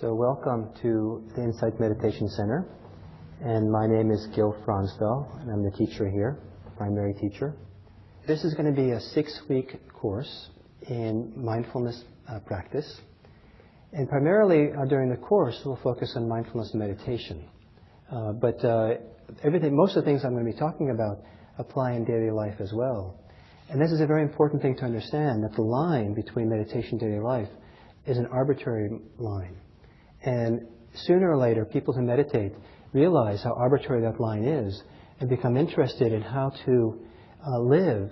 So welcome to the Insight Meditation Center. And my name is Gil Fronsdal, and I'm the teacher here, primary teacher. This is going to be a six-week course in mindfulness uh, practice. And primarily uh, during the course, we'll focus on mindfulness meditation. Uh, but uh, everything, most of the things I'm going to be talking about apply in daily life as well. And this is a very important thing to understand, that the line between meditation and daily life is an arbitrary line. And sooner or later, people who meditate realize how arbitrary that line is and become interested in how to uh, live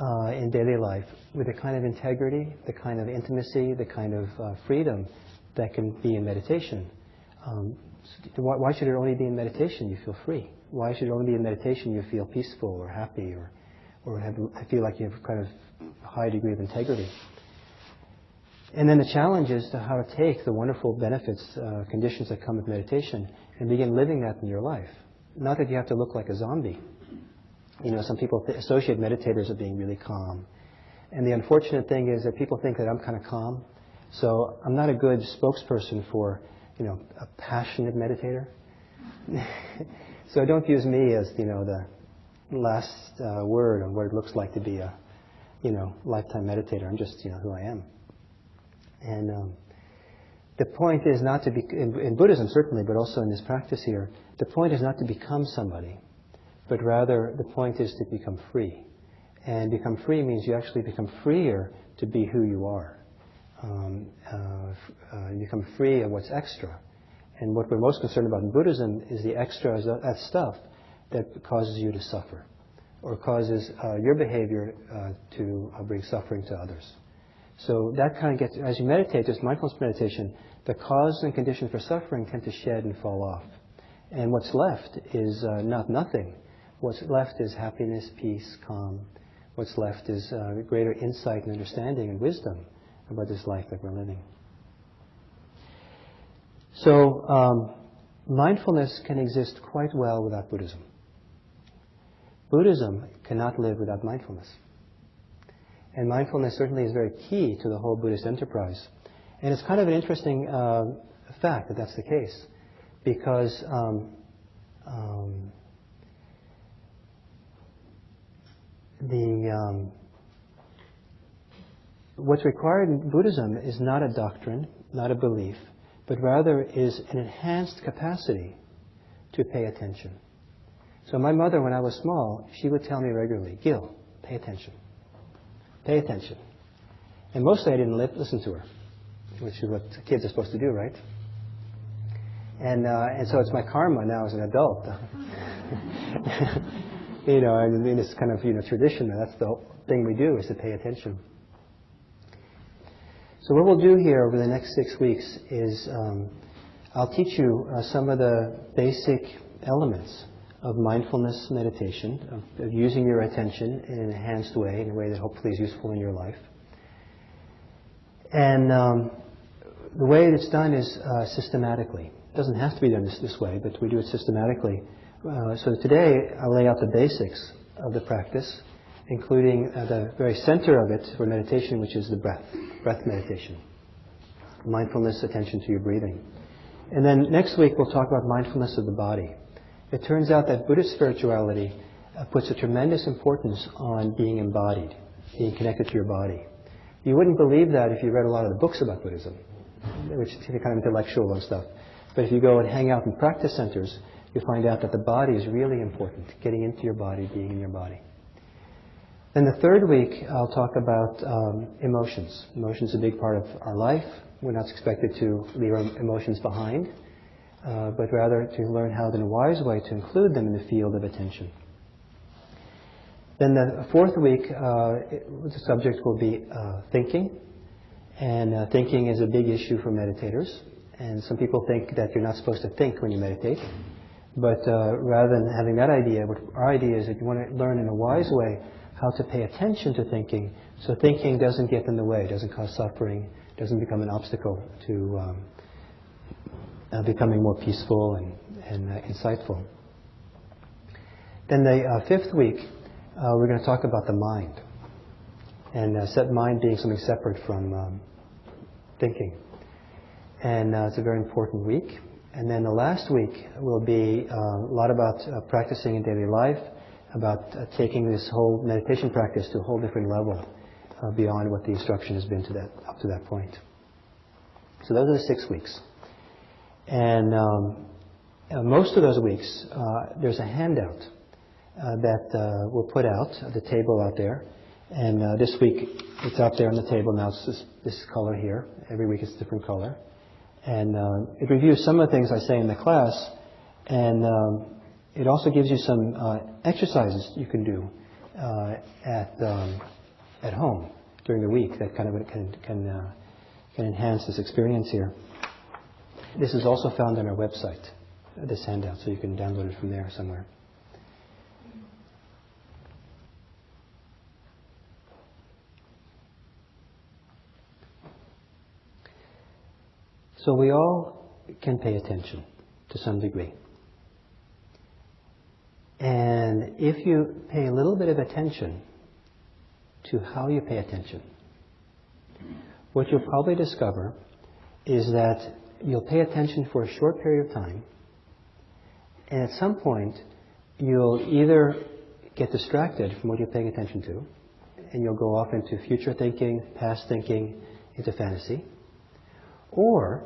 uh, in daily life with the kind of integrity, the kind of intimacy, the kind of uh, freedom that can be in meditation. Um, why, why, should it only be in meditation you feel free? Why should it only be in meditation you feel peaceful or happy or, or have, feel like you have a kind of high degree of integrity? And then the challenge is to how to take the wonderful benefits, uh, conditions that come with meditation and begin living that in your life. Not that you have to look like a zombie. You know, some people th- associate meditators with being really calm. And the unfortunate thing is that people think that I'm kind of calm. So I'm not a good spokesperson for, you know, a passionate meditator. so don't use me as, you know, the last uh, word on what it looks like to be a, you know, lifetime meditator. I'm just, you know, who I am. And um, the point is not to be, in, in, Buddhism certainly, but also in this practice here, the point is not to become somebody, but rather the point is to become free. And become free means you actually become freer to be who you are. Um, uh, uh, you become free of what's extra. And what we're most concerned about in Buddhism is the extra, that stuff that causes you to suffer or causes uh, your behavior uh, to uh, bring suffering to others. So that kind of gets, as you meditate, just mindfulness meditation, the cause and conditions for suffering tend to shed and fall off. And what's left is uh, not nothing. What's left is happiness, peace, calm. What's left is uh, greater insight and understanding and wisdom about this life that we're living. So, um, mindfulness can exist quite well without Buddhism. Buddhism cannot live without mindfulness. And mindfulness certainly is very key to the whole Buddhist enterprise. And it's kind of an interesting uh, fact that that's the case, because um, um, the um, what's required in Buddhism is not a doctrine, not a belief, but rather is an enhanced capacity to pay attention. So my mother, when I was small, she would tell me regularly, Gil, pay attention. Pay attention. And mostly I didn't listen to her, which is what kids are supposed to do, right? And, uh, and so it's my karma now as an adult. you know, I mean, it's kind of, you know, tradition. That's the thing we do is to pay attention. So what we'll do here over the next six weeks is um, I'll teach you uh, some of the basic elements of mindfulness meditation, of, of, using your attention in an enhanced way, in a way that hopefully is useful in your life. And um, the way it's done is uh, systematically. It doesn't have to be done this, this way, but we do it systematically. Uh, so today I'll lay out the basics of the practice, including uh, the very center of it for meditation, which is the breath, breath meditation. Mindfulness, attention to your breathing. And then next week we'll talk about mindfulness of the body. It turns out that Buddhist spirituality uh, puts a tremendous importance on being embodied, being connected to your body. You wouldn't believe that if you read a lot of the books about Buddhism, which is kind of intellectual and stuff. But if you go and hang out in practice centers, you find out that the body is really important, getting into your body, being in your body. Then the third week, I'll talk about um, emotions. Emotions are a big part of our life. We're not expected to leave our emotions behind uh, but rather to learn how in a wise way to include them in the field of attention. Then the fourth week, uh, it, the subject will be uh, thinking. And uh, thinking is a big issue for meditators. And some people think that you're not supposed to think when you meditate. But uh, rather than having that idea, what our idea is that you want to learn in a wise way how to pay attention to thinking so thinking doesn't get in the way, doesn't cause suffering, doesn't become an obstacle to um, uh, becoming more peaceful and, and uh, insightful. Then the uh, fifth week, uh, we're going to talk about the mind. And uh, set mind being something separate from um, thinking. And uh, it's a very important week. And then the last week will be a lot about practicing in daily life, about taking this whole meditation practice to a whole different level beyond what the instruction has been to that, up to that point. So those are the six weeks. And um, uh, most of those weeks, there's a handout that we'll put out at the table out there. And this week, it's out there on the table now. It's this, this color here. Every week it's a different color. And uh, it reviews some of the things I say in the class, and um, it also gives you some uh, exercises you can do uh, at um, at home during the week that kind of can can uh, can enhance this experience here. This is also found on our website, this handout, so you can download it from there somewhere. So we all can pay attention to some degree. And if you pay a little bit of attention to how you pay attention, what you'll probably discover is that you'll pay attention for a short period of time, and at some point, you'll either get distracted from what you're paying attention to, and you'll go off into future thinking, past thinking, into fantasy, or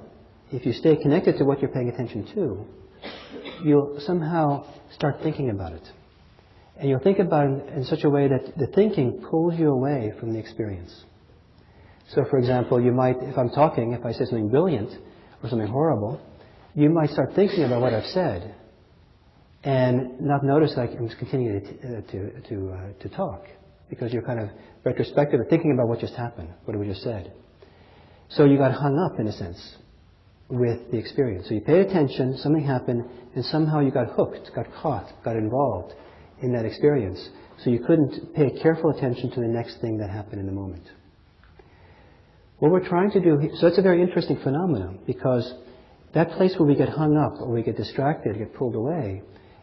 if you stay connected to what you're paying attention to, you'll somehow start thinking about it. And you'll think about it in such a way that the thinking pulls you away from the experience. So, for example, you might, if I'm talking, if I say something brilliant or something horrible, you might start thinking about what I've said and not notice that I'm just continuing to, uh, to, to, uh, to talk because you're kind of retrospective thinking about what just happened, what we just said. So you got hung up in a sense with the experience. So you paid attention, something happened, and somehow you got hooked, got caught, got involved in that experience. So you couldn't pay careful attention to the next thing that happened in the moment. What we're trying to do, so it's a very interesting phenomenon because that place where we get hung up or we get distracted, get pulled away,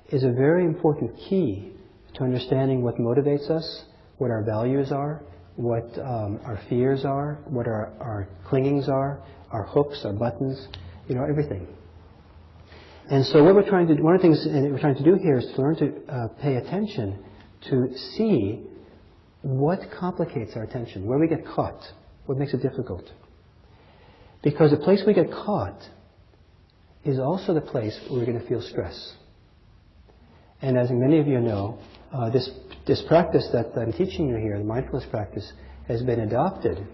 is a very important key to understanding what motivates us, what our values are, what um, our fears are, what our, our clingings are, our hooks, our buttons, you know, everything. And so what we're trying to do, one of the things we're trying to do here is to learn to uh, pay attention to see what complicates our attention, where we get caught, what makes it difficult. Because the place we get caught is also the place where we're going to feel stress. And as many of you know, uh, this, this practice that I'm teaching you here, the mindfulness practice, has been adopted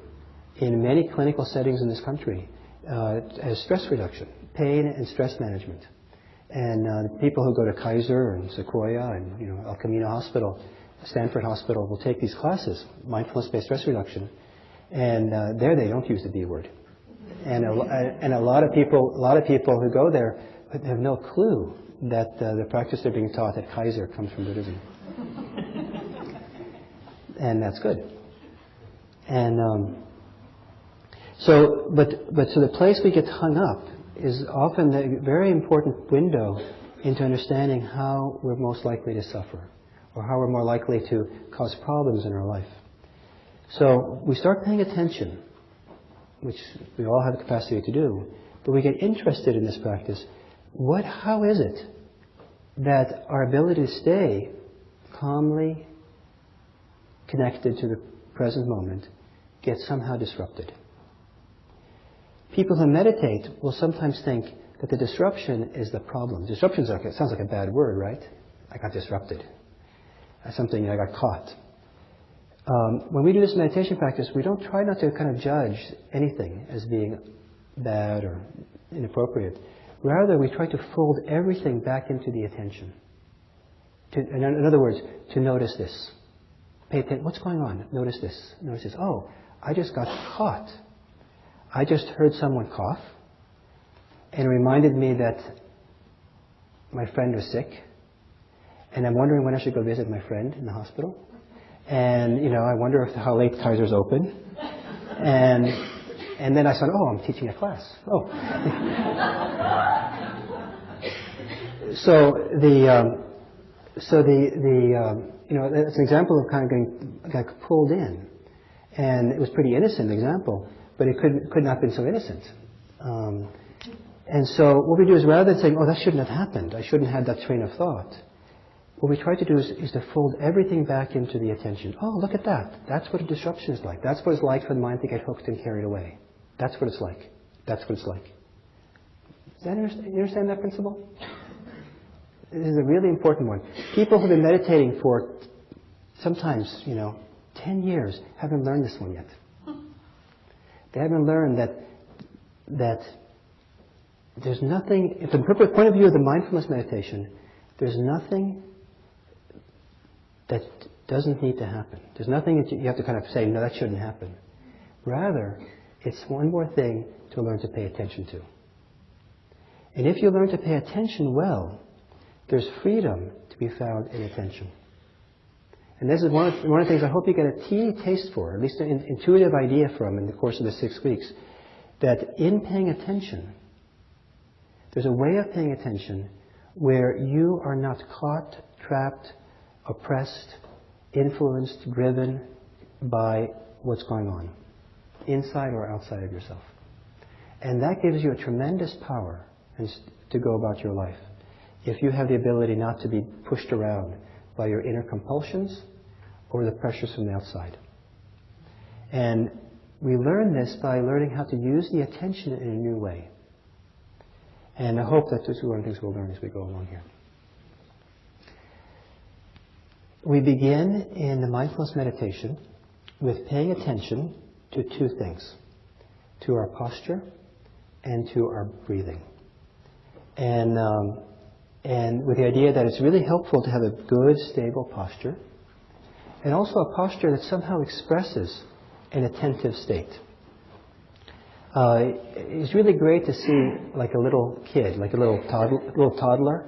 in many clinical settings in this country uh, as stress reduction, pain and stress management. And uh, people who go to Kaiser and Sequoia and you know El Camino Hospital, Stanford Hospital will take these classes, mindfulness-based stress reduction, and uh, there they don't use the B word. And a, and a lot of people, a lot of people who go there have no clue that uh, the practice they're being taught at Kaiser comes from Buddhism. and that's good. And um, so, but, but so the place we get hung up is often the very important window into understanding how we're most likely to suffer or how we're more likely to cause problems in our life. So we start paying attention, which we all have the capacity to do, but we get interested in this practice. What, how is it that our ability to stay calmly connected to the present moment gets somehow disrupted? People who meditate will sometimes think that the disruption is the problem. Disruption sounds like a bad word, right? I got disrupted. Something I got caught. Um, when we do this meditation practice, we don't try not to kind of judge anything as being bad or inappropriate. Rather, we try to fold everything back into the attention. To, in other words, to notice this. Pay attention. What's going on? Notice this. Notice this. Oh, I just got caught I just heard someone cough, and it reminded me that my friend was sick, and I'm wondering when I should go visit my friend in the hospital. And you know, I wonder if how late Kaiser's open. And and then I said, oh, I'm teaching a class. Oh. so the um, so the the um, you know that's an example of kind of getting like, pulled in, and it was pretty innocent example but it could, could not have been so innocent. Um, and so what we do is rather than saying, oh, that shouldn't have happened, I shouldn't have had that train of thought, what we try to do is, is to fold everything back into the attention. Oh, look at that. That's what a disruption is like. That's what it's like for the mind to get hooked and carried away. That's what it's like. That's what it's like. Does that understand, you understand that principle? This is a really important one. People who've been meditating for sometimes, you know, 10 years haven't learned this one yet. They haven't learned that, that there's nothing, from the point of view of the mindfulness meditation, there's nothing that doesn't need to happen. There's nothing that you have to kind of say, no, that shouldn't happen. Rather, it's one more thing to learn to pay attention to. And if you learn to pay attention well, there's freedom to be found in attention. And this is one of, one of the things I hope you get a teeny taste for, at least an intuitive idea from in the course of the six weeks, that in paying attention, there's a way of paying attention where you are not caught, trapped, oppressed, influenced, driven by what's going on, inside or outside of yourself. And that gives you a tremendous power to go about your life. If you have the ability not to be pushed around by your inner compulsions or the pressures from the outside. And we learn this by learning how to use the attention in a new way. And I hope that this is one of the things we'll learn as we go along here. We begin in the mindfulness meditation with paying attention to two things to our posture and to our breathing. And, um, and with the idea that it's really helpful to have a good, stable posture and also a posture that somehow expresses an attentive state. Uh, it's really great to see like a little kid, like a little, little toddler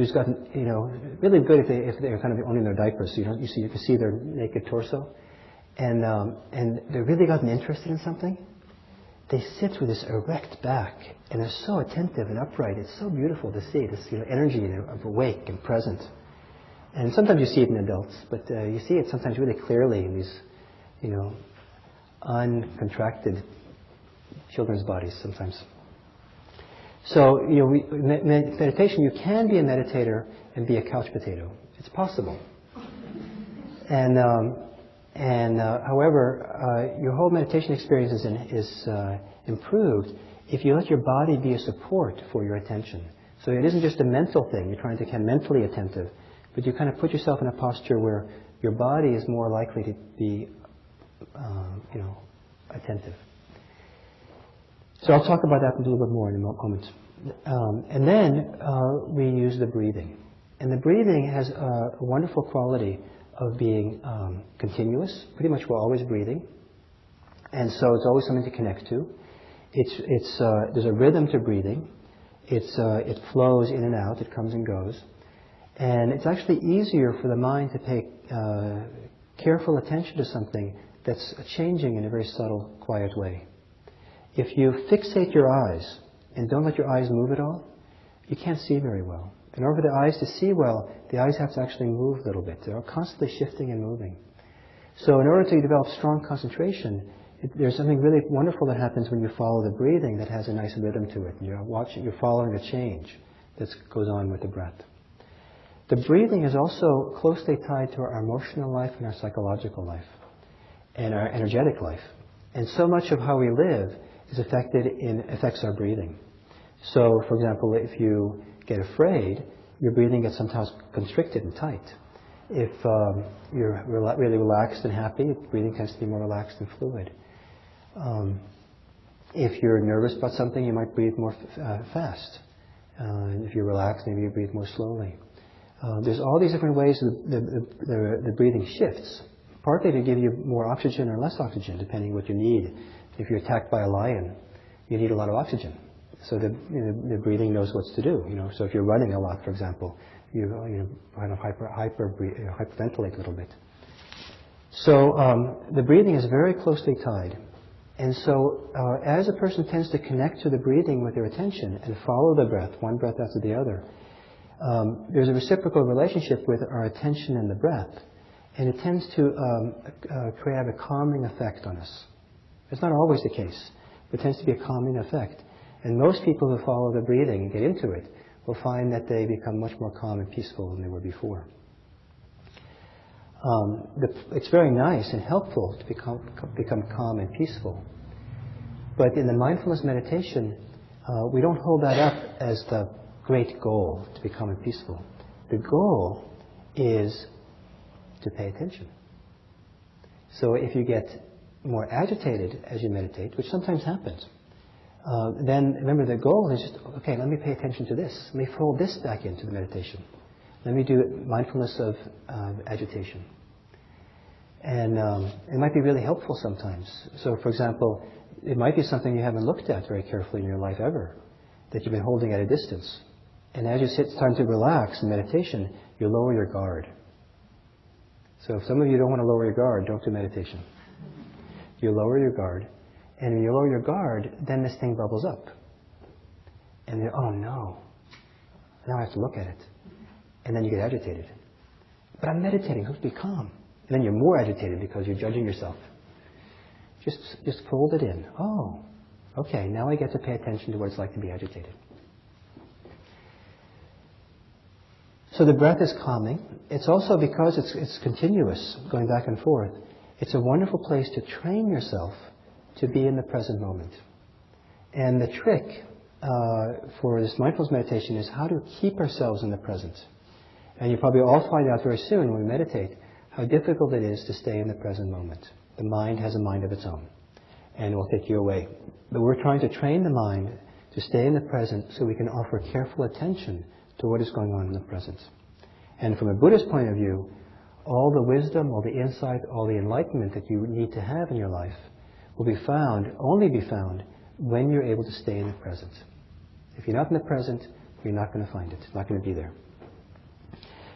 who's got, you know, really good if, they, if they're kind of owning their diapers. So you, you, see, you can see their naked torso. And, um, and they've really gotten interested in something. They sit with this erect back, and they're so attentive and upright. It's so beautiful to see this you know, energy of awake and present. And sometimes you see it in adults, but uh, you see it sometimes really clearly in these, you know, uncontracted children's bodies sometimes. So, you know, we, meditation, you can be a meditator and be a couch potato. It's possible. And, um, and uh, however, uh, your whole meditation experience is, in, is uh, improved if you let your body be a support for your attention. So it isn't just a mental thing. You're trying to become mentally attentive, but you kind of put yourself in a posture where your body is more likely to be, um, you know, attentive. So I'll talk about that a little bit more in a moment. Um, and then uh, we use the breathing. And the breathing has a, wonderful quality of being um, continuous. Pretty much we're always breathing. And so it's always something to connect to. It's, it's, uh, there's a rhythm to breathing. It's, uh, it flows in and out. It comes and goes. And it's actually easier for the mind to pay uh, careful attention to something that's changing in a very subtle, quiet way. If you fixate your eyes and don't let your eyes move at all, you can't see very well. In order for the eyes to see well, the eyes have to actually move a little bit. They're constantly shifting and moving. So in order to develop strong concentration, it, there's something really wonderful that happens when you follow the breathing that has a nice rhythm to it. You're watching, you're following a change that goes on with the breath. The breathing is also closely tied to our emotional life and our psychological life and our energetic life. And so much of how we live is affected in affects our breathing. So, for example, if you get afraid, your breathing gets sometimes constricted and tight. If um, you're really relaxed and happy, breathing tends to be more relaxed and fluid. Um, if you're nervous about something, you might breathe more f- uh, fast. Uh, if you're relaxed, maybe you breathe more slowly. Uh, there's all these different ways the, the, the, the breathing shifts, partly to give you more oxygen or less oxygen, depending what you need if you're attacked by a lion, you need a lot of oxygen. So the, you know, the breathing knows what to do. You know, so if you're running a lot, for example, you, you know, kind of hyper, hyper, hyperventilate a little bit. So um, the breathing is very closely tied. And so uh, as a person tends to connect to the breathing with their attention and follow the breath, one breath after the other, um, there's a reciprocal relationship with our attention and the breath. And it tends to um, uh, create a calming effect on us. It's not always the case. There tends to be a common effect. And most people who follow the breathing and get into it will find that they become much more calm and peaceful than they were before. Um, the, it's very nice and helpful to become, become calm and peaceful. But in the mindfulness meditation, uh, we don't hold that up as the great goal to become peaceful. The goal is to pay attention. So if you get more agitated as you meditate, which sometimes happens, uh, then remember the goal is just, okay, let me pay attention to this. Let me fold this back into the meditation. Let me do mindfulness of uh, agitation. And um, it might be really helpful sometimes. So, for example, it might be something you haven't looked at very carefully in your life ever, that you've been holding at a distance. And as you sit, it's time to relax in meditation, you lower your guard. So if some of you don't want to lower your guard, don't do meditation. You lower your guard, and when you lower your guard, then this thing bubbles up. And then, oh no, now I have to look at it. And then you get agitated. But I'm meditating, to be calm. And then you're more agitated because you're judging yourself. Just, just fold it in. Oh, okay, now I get to pay attention to what it's like to be agitated. So the breath is calming. It's also because it's, it's continuous, going back and forth. It's a wonderful place to train yourself to be in the present moment. And the trick uh, for this mindfulness meditation is how to keep ourselves in the present. And you probably all find out very soon when we meditate how difficult it is to stay in the present moment. The mind has a mind of its own, and will take you away. But we're trying to train the mind to stay in the present so we can offer careful attention to what is going on in the present. And from a Buddhist point of view, all the wisdom, all the insight, all the enlightenment that you need to have in your life will be found, only be found, when you're able to stay in the present. If you're not in the present, you're not going to find it. It's not going to be there.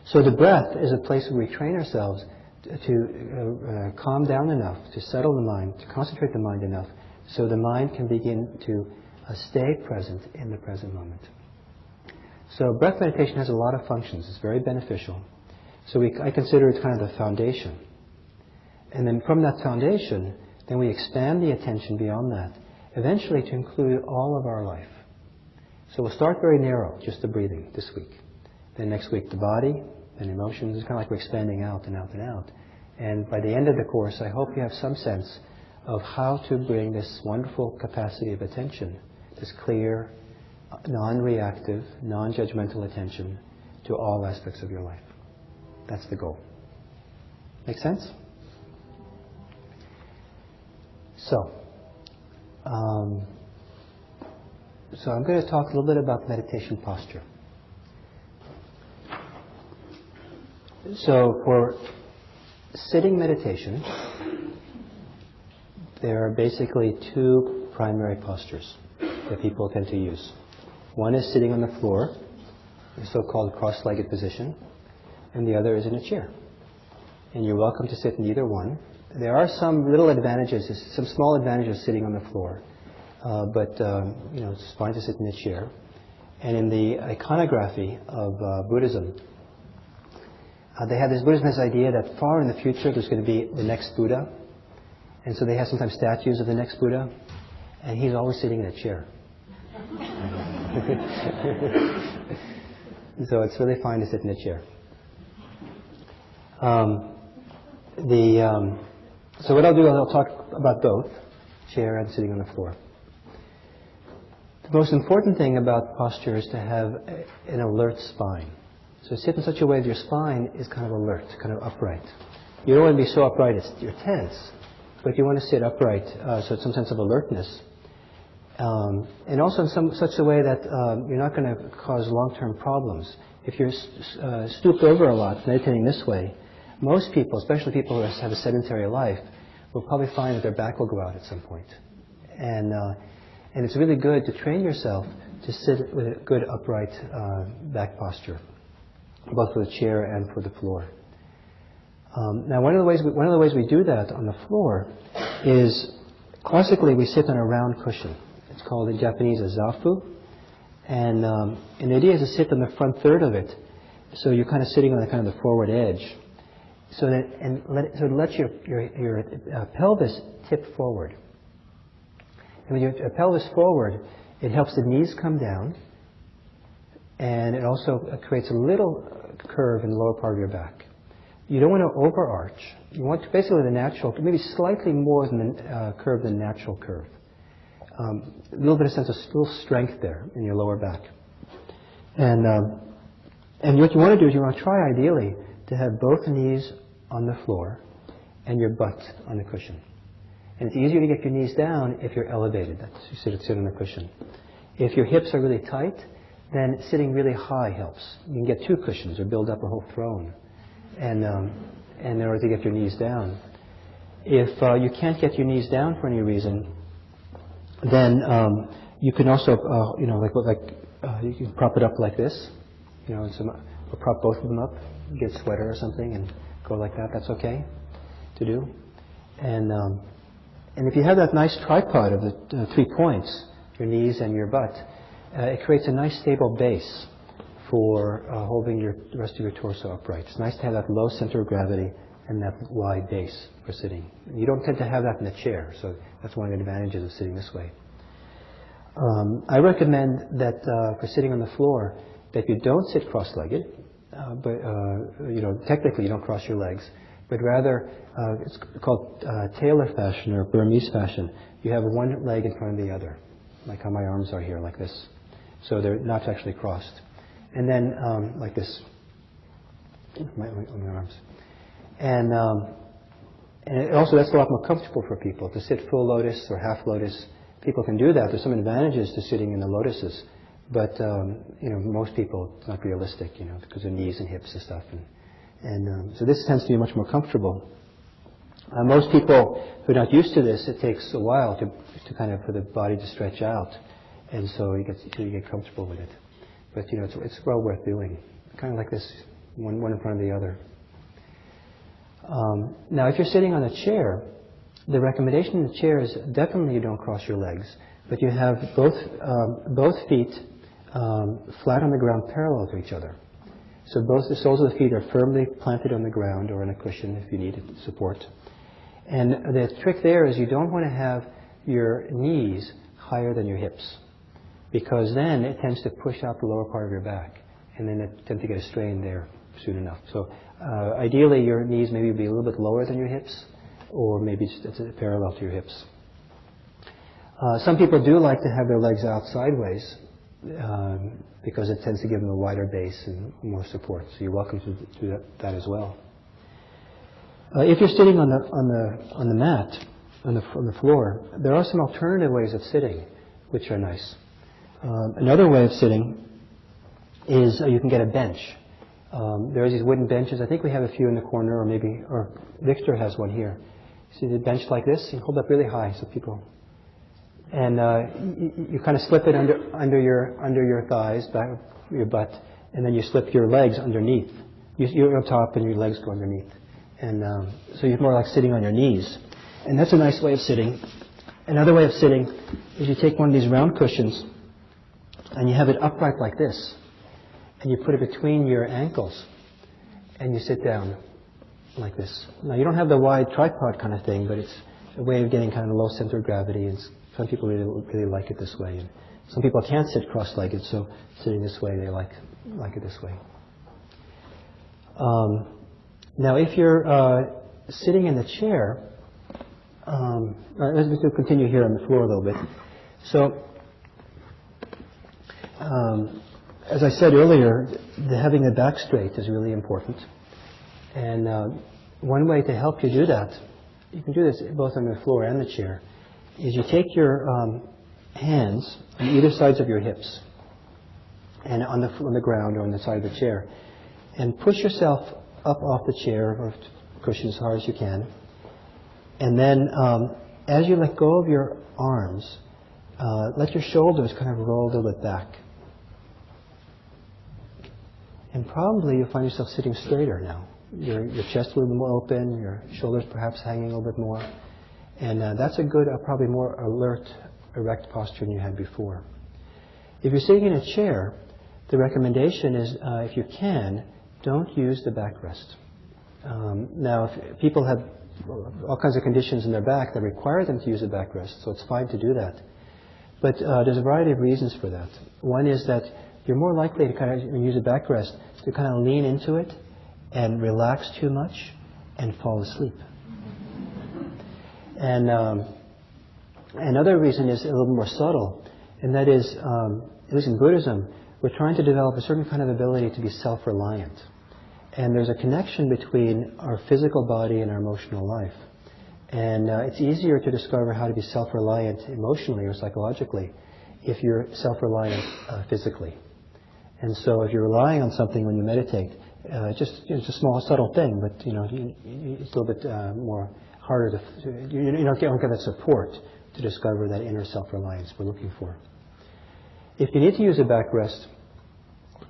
So the breath is a place where we train ourselves to, uh, uh, calm down enough, to settle the mind, to concentrate the mind enough, so the mind can begin to uh, stay present in the present moment. So breath meditation has a lot of functions. It's very beneficial. So we, I consider it kind of the foundation. And then from that foundation, then we expand the attention beyond that, eventually to include all of our life. So we'll start very narrow, just the breathing this week. Then next week, the body, then emotions. It's kind of like we're expanding out and out and out. And by the end of the course, I hope you have some sense of how to bring this wonderful capacity of attention, this clear, non-reactive, non-judgmental attention to all aspects of your life. That's the goal. Make sense? So, um, so I'm going to talk a little bit about meditation posture. So for sitting meditation, there are basically two primary postures that people tend to use. One is sitting on the floor, the so-called cross-legged position, and the other is in a chair. And you're welcome to sit in either one. There are some little advantages, some small advantages sitting on the floor, uh, but um, you know it's fine to sit in a chair. And in the iconography of uh, Buddhism, uh, they have this Buddhism idea that far in the future there's going to be the next Buddha, and so they have sometimes statues of the next Buddha, and he's always sitting in a chair. so it's really fine to sit in a chair. Um, the, um, so what I'll do is I'll talk about both, chair and sitting on the floor. The most important thing about posture is to have an alert spine. So sit in such a way that your spine is kind of alert, kind of upright. You don't want to be so upright it's, you're tense, but you want to sit upright uh, so it's some sense of alertness. Um, and also in some, such a way that um, you're not going to cause long-term problems. If you're uh, stooped over a lot, meditating this way, most people, especially people who have a sedentary life, will probably find that their back will go out at some point. And, uh, and it's really good to train yourself to sit with a good upright uh, back posture both for the chair and for the floor. Um, now, one of the ways we, one of the ways we do that on the floor is classically we sit on a round cushion. It's called in Japanese a zafu, and um, and the idea is to sit on the front third of it, so you're kind of sitting on the kind of the forward edge, so that and let so it lets your your your uh, pelvis tip forward. And when you have a pelvis forward, it helps the knees come down, and it also creates a little curve in the lower part of your back. You don't want to overarch. You want to basically the natural, maybe slightly more than the uh, curve than natural curve. Um, a little bit of sense of still strength there in your lower back. And um, and what you want to do is you want to try ideally to have both knees on the floor and your butt on the cushion. And it's easier to get your knees down if you're elevated. That's you sit, sit on the cushion. If your hips are really tight, then sitting really high helps. You can get two cushions or build up a whole throne, and um, in order to get your knees down. If uh, you can't get your knees down for any reason, then um, you can also, uh, you know, like like uh, you can prop it up like this, you know, and some, or prop both of them up, get a sweater or something, and go like that. That's okay to do. And um, and if you have that nice tripod of the uh, three points, your knees and your butt, uh, it creates a nice stable base for uh, holding your, the rest of your torso upright. It's nice to have that low center of gravity and that wide base for sitting. You don't tend to have that in the chair, so that's one of the advantages of sitting this way. Um, I recommend that uh, for sitting on the floor, that you don't sit cross-legged, uh, but uh, you know technically you don't cross your legs, but rather uh, it's called uh, tailor fashion or Burmese fashion. You have one leg in front of the other, like how my arms are here, like this. So they're not actually crossed. And then um, like this, my, my arms. And, um, and also that's a lot more comfortable for people to sit full lotus or half lotus. People can do that. There's some advantages to sitting in the lotuses. But um, you know, most people, it's not realistic, you know, because of knees and hips and stuff. And, and um, so this tends to be much more comfortable. Uh, most people who are not used to this, it takes a while to, to kind of for the body to stretch out, and so you get you get comfortable with it. But you know, it's, it's well worth doing. Kind of like this, one one in front of the other. Um, now, if you're sitting on a chair, the recommendation in the chair is definitely you don't cross your legs, but you have both um, both feet um, flat on the ground, parallel to each other. So both the soles of the feet are firmly planted on the ground or on a cushion if you need support. And the trick there is you don't want to have your knees higher than your hips because then it tends to push out the lower part of your back and then it tends to get a strain there soon enough. So uh, ideally your knees maybe be a little bit lower than your hips or maybe it's parallel to your hips. Uh, some people do like to have their legs out sideways um, because it tends to give them a wider base and more support. So you're welcome to do that, that as well. Uh, if you're sitting on the on the on the mat on the on the floor, there are some alternative ways of sitting, which are nice. Um, another way of sitting is uh, you can get a bench. Um, are these wooden benches. I think we have a few in the corner, or maybe or Victor has one here. See the bench like this? You hold up really high so people and uh, you, you kind of slip it under under your under your thighs, back your butt, and then you slip your legs underneath. You, you're top, and your legs go underneath, and um, so you're more like sitting on your knees, and that's a nice way of sitting. Another way of sitting is you take one of these round cushions, and you have it upright like this, and you put it between your ankles, and you sit down like this. Now you don't have the wide tripod kind of thing, but it's a way of getting kind of low center of gravity. It's some people really, really like it this way. And some people can't sit cross-legged, so sitting this way, they like, like it this way. Um, now, if you're uh, sitting in the chair, um, let's continue here on the floor a little bit. So, um, as I said earlier, the, having the back straight is really important. And uh, one way to help you do that, you can do this both on the floor and the chair, is you take your um, hands on either sides of your hips and on the, on the ground or on the side of the chair and push yourself up off the chair or cushion as hard as you can. And then um, as you let go of your arms, uh, let your shoulders kind of roll a little bit back. And probably you'll find yourself sitting straighter now. Your, your chest a little more open, your shoulders perhaps hanging a little bit more. And uh, that's a good, uh, probably more alert, erect posture than you had before. If you're sitting in a chair, the recommendation is, uh, if you can, don't use the backrest. Um, now, if people have all kinds of conditions in their back that require them to use a backrest, so it's fine to do that. But uh, there's a variety of reasons for that. One is that you're more likely to kind of use a backrest to kind of lean into it and relax too much and fall asleep. And um, another reason is a little more subtle, and that is, um, at least in Buddhism, we're trying to develop a certain kind of ability to be self-reliant. And there's a connection between our physical body and our emotional life. And uh, it's easier to discover how to be self-reliant emotionally or psychologically if you're self-reliant uh, physically. And so if you're relying on something when you meditate, uh, just it's a small, subtle thing, but you know you, you, it's a little bit uh, more harder to you, you don't, get, that support to discover that inner self-reliance we're looking for. If you need to use a backrest,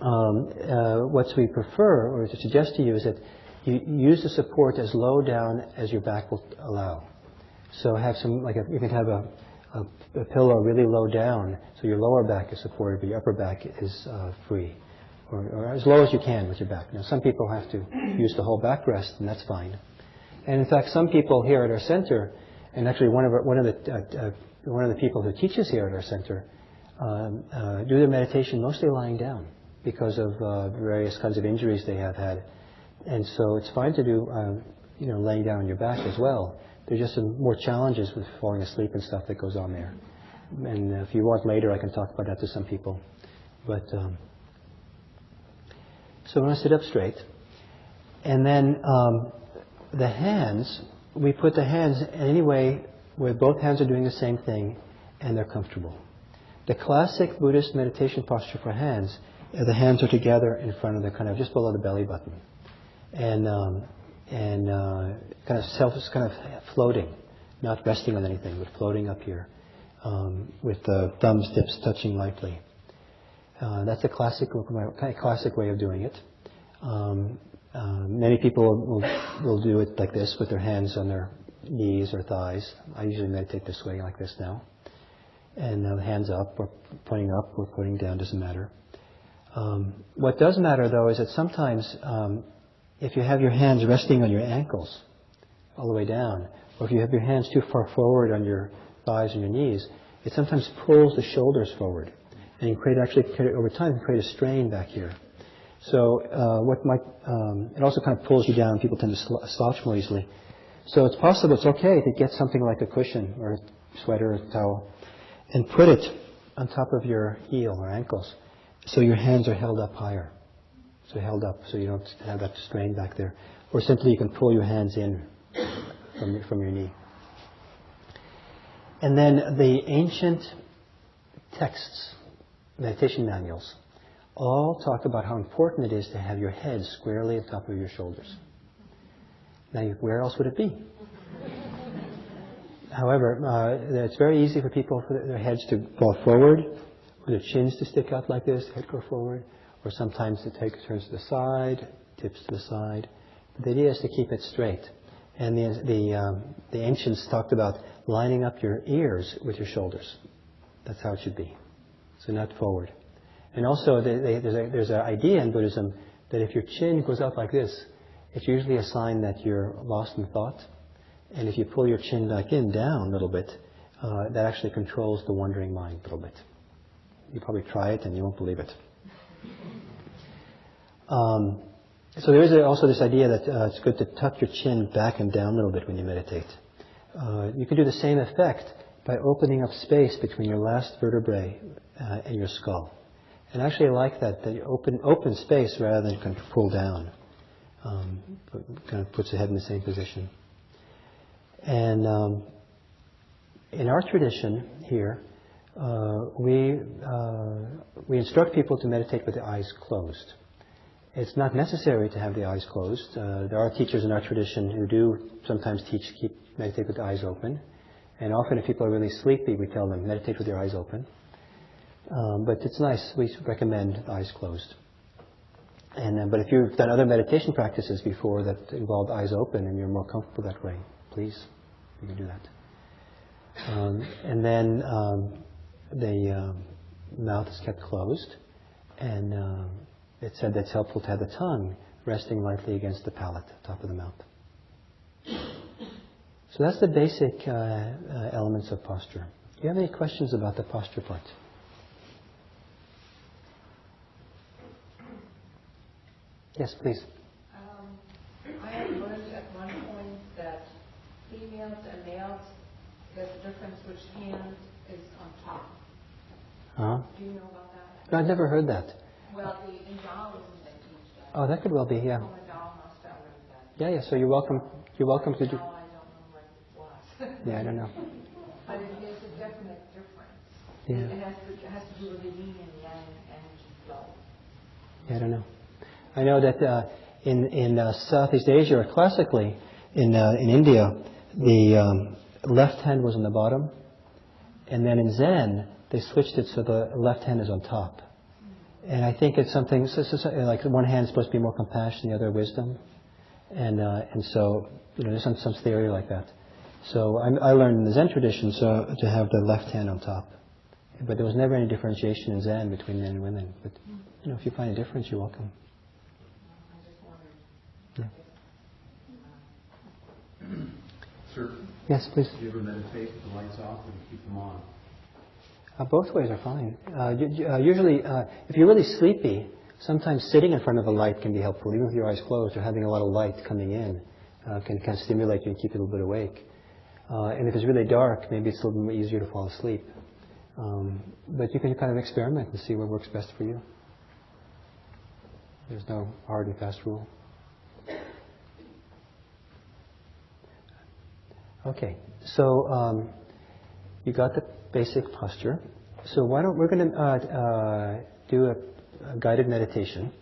um, uh, what we prefer or to suggest to you is that you use the support as low down as your back will allow. So have some like a, you can have a, a, a, pillow really low down, so your lower back is supported, but your upper back is uh, free, or, or, as low as you can with your back. Now some people have to use the whole backrest, and that's fine. And in fact, some people here at our center, and actually one of our, one of the uh, uh, one of the people who teaches here at our center, um, uh, do their meditation mostly lying down because of uh, various kinds of injuries they have had. And so it's fine to do, um, you know, laying down on your back as well. There's just some more challenges with falling asleep and stuff that goes on there. And if you want later, I can talk about that to some people. But um, so going to sit up straight, and then um, the hands. We put the hands in any way where both hands are doing the same thing, and they're comfortable. The classic Buddhist meditation posture for hands, the hands are together in front of the kind of just below the belly button and um, and uh, kind of self is kind of floating, not resting on anything, but floating up here, um, with the thumbs tips touching lightly. Uh, that's a classic kind of classic way of doing it. Um, uh, many people will, will do it like this with their hands on their knees or thighs. I usually meditate this way, like this now. And uh, hands up, or pointing up, or pointing down, doesn't matter. Um, what does matter, though, is that sometimes um, if you have your hands resting on your ankles all the way down, or if you have your hands too far forward on your thighs and your knees, it sometimes pulls the shoulders forward. And create actually, over time, create a strain back here. So uh, what might, um, it also kind of pulls you down. People tend to slouch more easily. So it's possible, it's okay to get something like a cushion or a sweater or a towel and put it on top of your heel or ankles so your hands are held up higher so held up so you don't have that strain back there. Or simply you can pull your hands in from, from your knee. And then the ancient texts, meditation manuals, all talk about how important it is to have your head squarely on top of your shoulders. Now, where else would it be? However, uh, it's very easy for people for their heads to fall forward, for their chins to stick out like this, head go forward, or sometimes it takes turns to the side, tips to the side. But the idea is to keep it straight. And the, the, um, the ancients talked about lining up your ears with your shoulders. That's how it should be. So not forward. And also, there's an idea in Buddhism that if your chin goes up like this, it's usually a sign that you're lost in thought. And if you pull your chin back in, down a little bit, uh, that actually controls the wandering mind a little bit. You probably try it and you won't believe it. Um, so there is also this idea that uh, it's good to tuck your chin back and down a little bit when you meditate. Uh, you can do the same effect by opening up space between your last vertebrae uh, and your skull. And actually, I like that, you open, open space rather than kind of pull down. Um, kind of puts the head in the same position. And um, in our tradition here, uh, we, uh, we instruct people to meditate with the eyes closed. It's not necessary to have the eyes closed. Uh, there are teachers in our tradition who do sometimes teach keep meditate with the eyes open. And often if people are really sleepy, we tell them meditate with your eyes open. Um, but it's nice. We recommend eyes closed. And uh, but if you've done other meditation practices before that involved eyes open and you're more comfortable that way, please you can do that. Um, and then um, the um, mouth is kept closed, and uh, it said that's helpful to have the tongue resting lightly against the palate, top of the mouth. So that's the basic uh, uh, elements of posture. Do you have any questions about the posture part? Yes, please. Um, I have learned at one point that females and males, there's a difference which hand is on top. Uh-huh. Do you know about that? No, I've never heard that. Well, the in Taoism they teach that. Oh, that could well be, yeah. In Tao must have learned that. Yeah, yeah, so you're welcome, you're welcome to do, Now I don't know what it was. yeah, I don't know. But it is a definite difference. Yeah. It has to, it has to do with the yin and yang energy flow. Yeah, I don't know. I know that uh, in in uh, Southeast Asia, or classically in uh, in India, the um, left hand was on the bottom, and then in Zen they switched it so the left hand is on top. And I think it's something so, so, so, like one hand is supposed to be more compassion, the other wisdom, and uh, and so you know there's some some theory like that. So I, I learned in the Zen tradition so to have the left hand on top, but there was never any differentiation in Zen between men and women. But you know if you find a difference, you're welcome. I just wondered. Sir, Yes, please. do you ever meditate with the lights off or do you keep them on? Uh, both ways are fine. Uh, uh, usually, uh, if you're really sleepy, sometimes sitting in front of a light can be helpful, even with your eyes closed or having a lot of light coming in uh, can kind of stimulate you and keep you a little bit awake. Uh, and if it's really dark, maybe it's a little bit easier to fall asleep. Um, but you can kind of experiment and see what works best for you. There's no hard and fast rule. Okay, so um, you got the basic posture. So why don't we're going to uh, uh, do a, a guided meditation.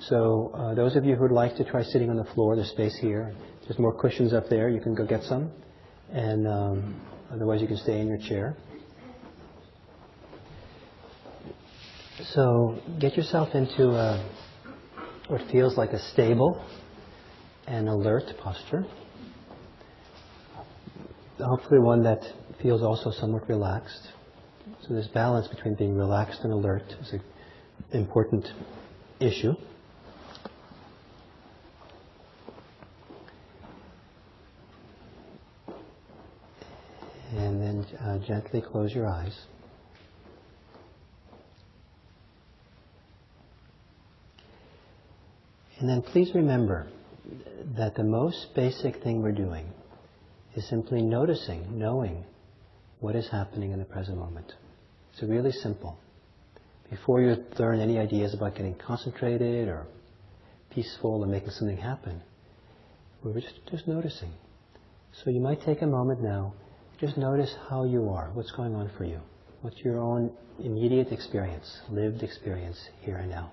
So uh, those of you who would like to try sitting on the floor, there's space here. There's more cushions up there. You can go get some, and um, otherwise you can stay in your chair. So get yourself into a, what feels like a stable and alert posture. Hopefully one that feels also somewhat relaxed. So this balance between being relaxed and alert is an important issue. And then uh, gently close your eyes. And then please remember that the most basic thing we're doing is simply noticing, knowing what is happening in the present moment. It's really simple. Before you learn any ideas about getting concentrated or peaceful or making something happen, we're just, just noticing. So you might take a moment now, just notice how you are, what's going on for you, what's your own immediate experience, lived experience here and now.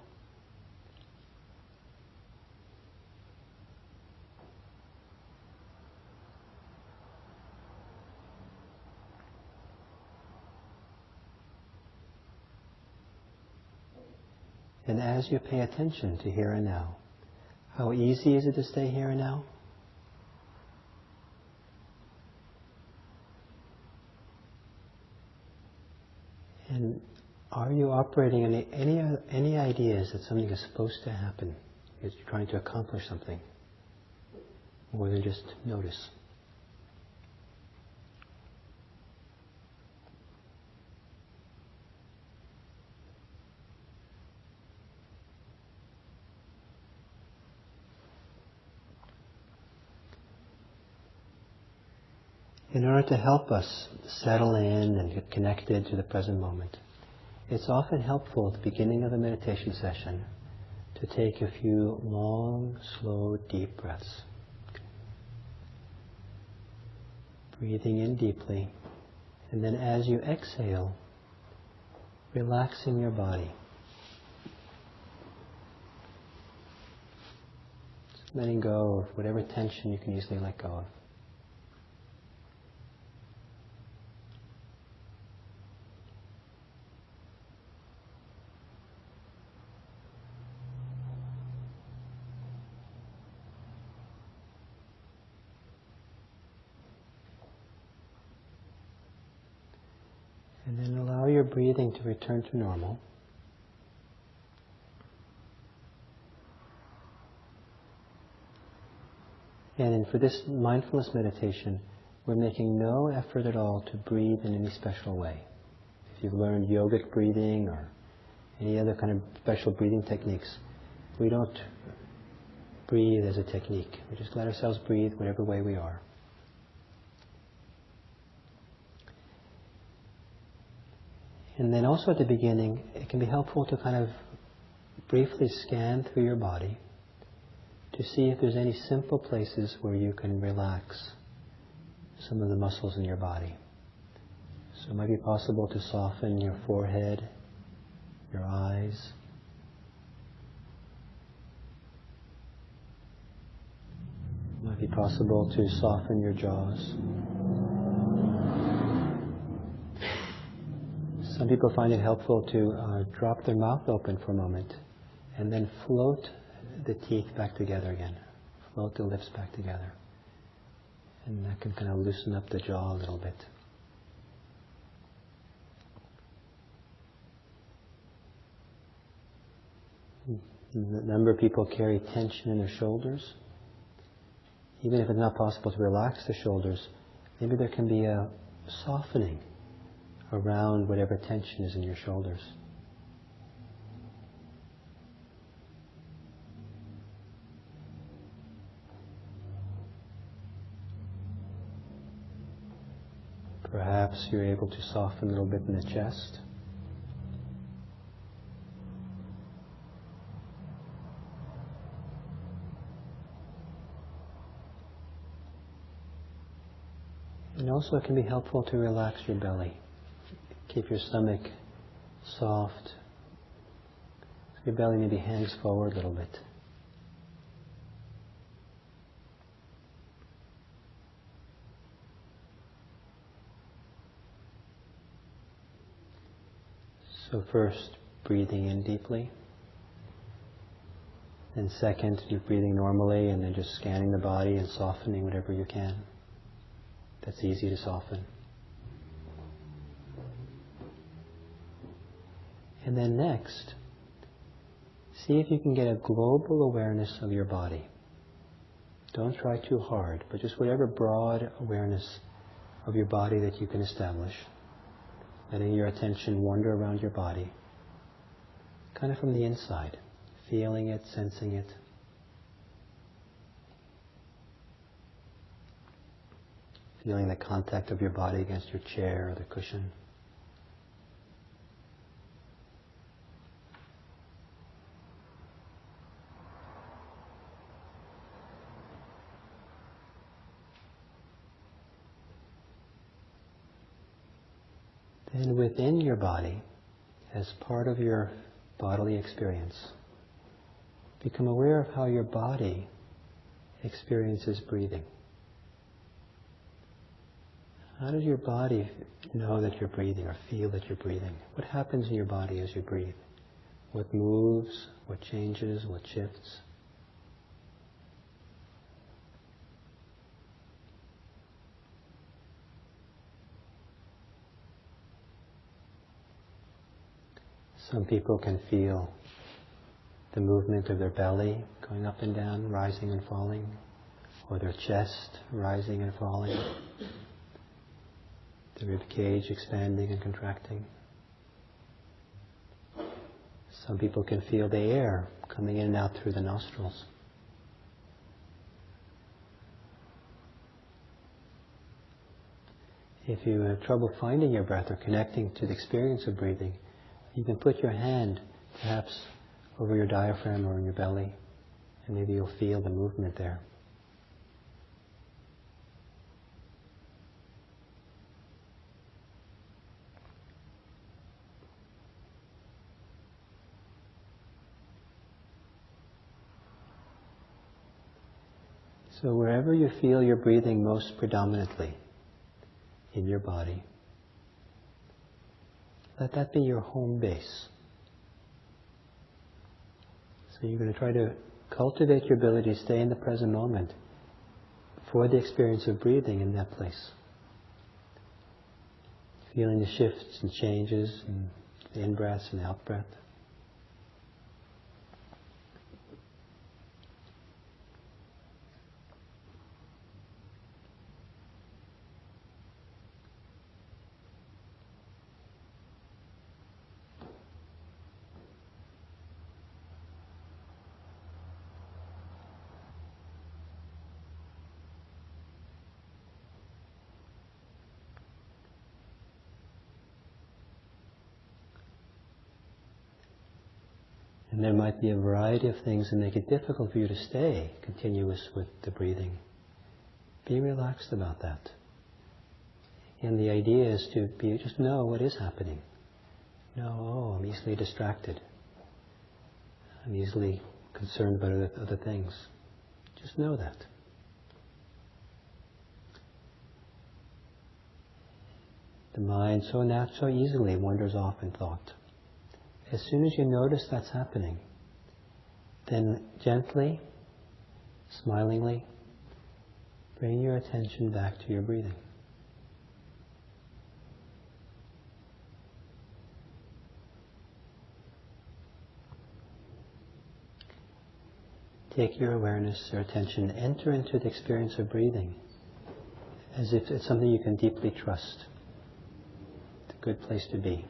And as you pay attention to here and now, how easy is it to stay here and now? And are you operating any, any, any ideas that something is supposed to happen? Is you're trying to accomplish something? More than just notice. In order to help us settle in and get connected to the present moment, it's often helpful at the beginning of a meditation session to take a few long, slow, deep breaths. Breathing in deeply, and then as you exhale, relaxing your body. Letting go of whatever tension you can easily let go of. And then allow breathing to return to normal. And for this mindfulness meditation, we're making no effort at all to breathe in any special way. If you've learned yogic breathing or any other kind of special breathing techniques, we don't breathe as a technique. We just let ourselves breathe whatever way we are. And then also at the beginning, it can be helpful to kind of briefly scan through your body to see if there's any simple places where you can relax some of the muscles in your body. So it might be possible to soften your forehead, your eyes. It might be possible to soften your jaws. Some people find it helpful to uh, drop their mouth open for a moment and then float the teeth back together again. Float the lips back together. And that can kind of loosen up the jaw a little bit. A number of people carry tension in their shoulders. Even if it's not possible to relax the shoulders, maybe there can be a softening around whatever tension is in your shoulders. Perhaps you're able to soften a little bit in the chest. And also it can be helpful to relax your belly. Keep your stomach soft. Your belly maybe hangs forward a little bit. So first, breathing in deeply. And second, you're breathing normally and then just scanning the body and softening whatever you can. That's easy to soften. And then next, see if you can get a global awareness of your body. Don't try too hard, but just whatever broad awareness of your body that you can establish. Letting your attention wander around your body, kind of from the inside, feeling it, sensing it. Feeling the contact of your body against your chair or the cushion. Then within your body, as part of your bodily experience, become aware of how your body experiences breathing. How does your body know that you're breathing or feel that you're breathing? What happens in your body as you breathe? What moves? What changes? What shifts? Some people can feel the movement of their belly going up and down, rising and falling, or their chest rising and falling, the rib cage expanding and contracting. Some people can feel the air coming in and out through the nostrils. If you have trouble finding your breath or connecting to the experience of breathing, you can put your hand perhaps over your diaphragm or in your belly, and maybe you'll feel the movement there. So wherever you feel you're breathing most predominantly in your body, let that be your home base. So you're going to try to cultivate your ability to stay in the present moment for the experience of breathing in that place. Feeling the shifts and changes and the in breaths and out breath. And there might be a variety of things that make it difficult for you to stay continuous with the breathing. Be relaxed about that. And the idea is to be just know what is happening. Know, oh, I'm easily distracted. I'm easily concerned about other, other things. Just know that. The mind so nat- so easily wanders off in thought. As soon as you notice that's happening, then gently, smilingly, bring your attention back to your breathing. Take your awareness, your attention, enter into the experience of breathing as if it's something you can deeply trust. It's a good place to be.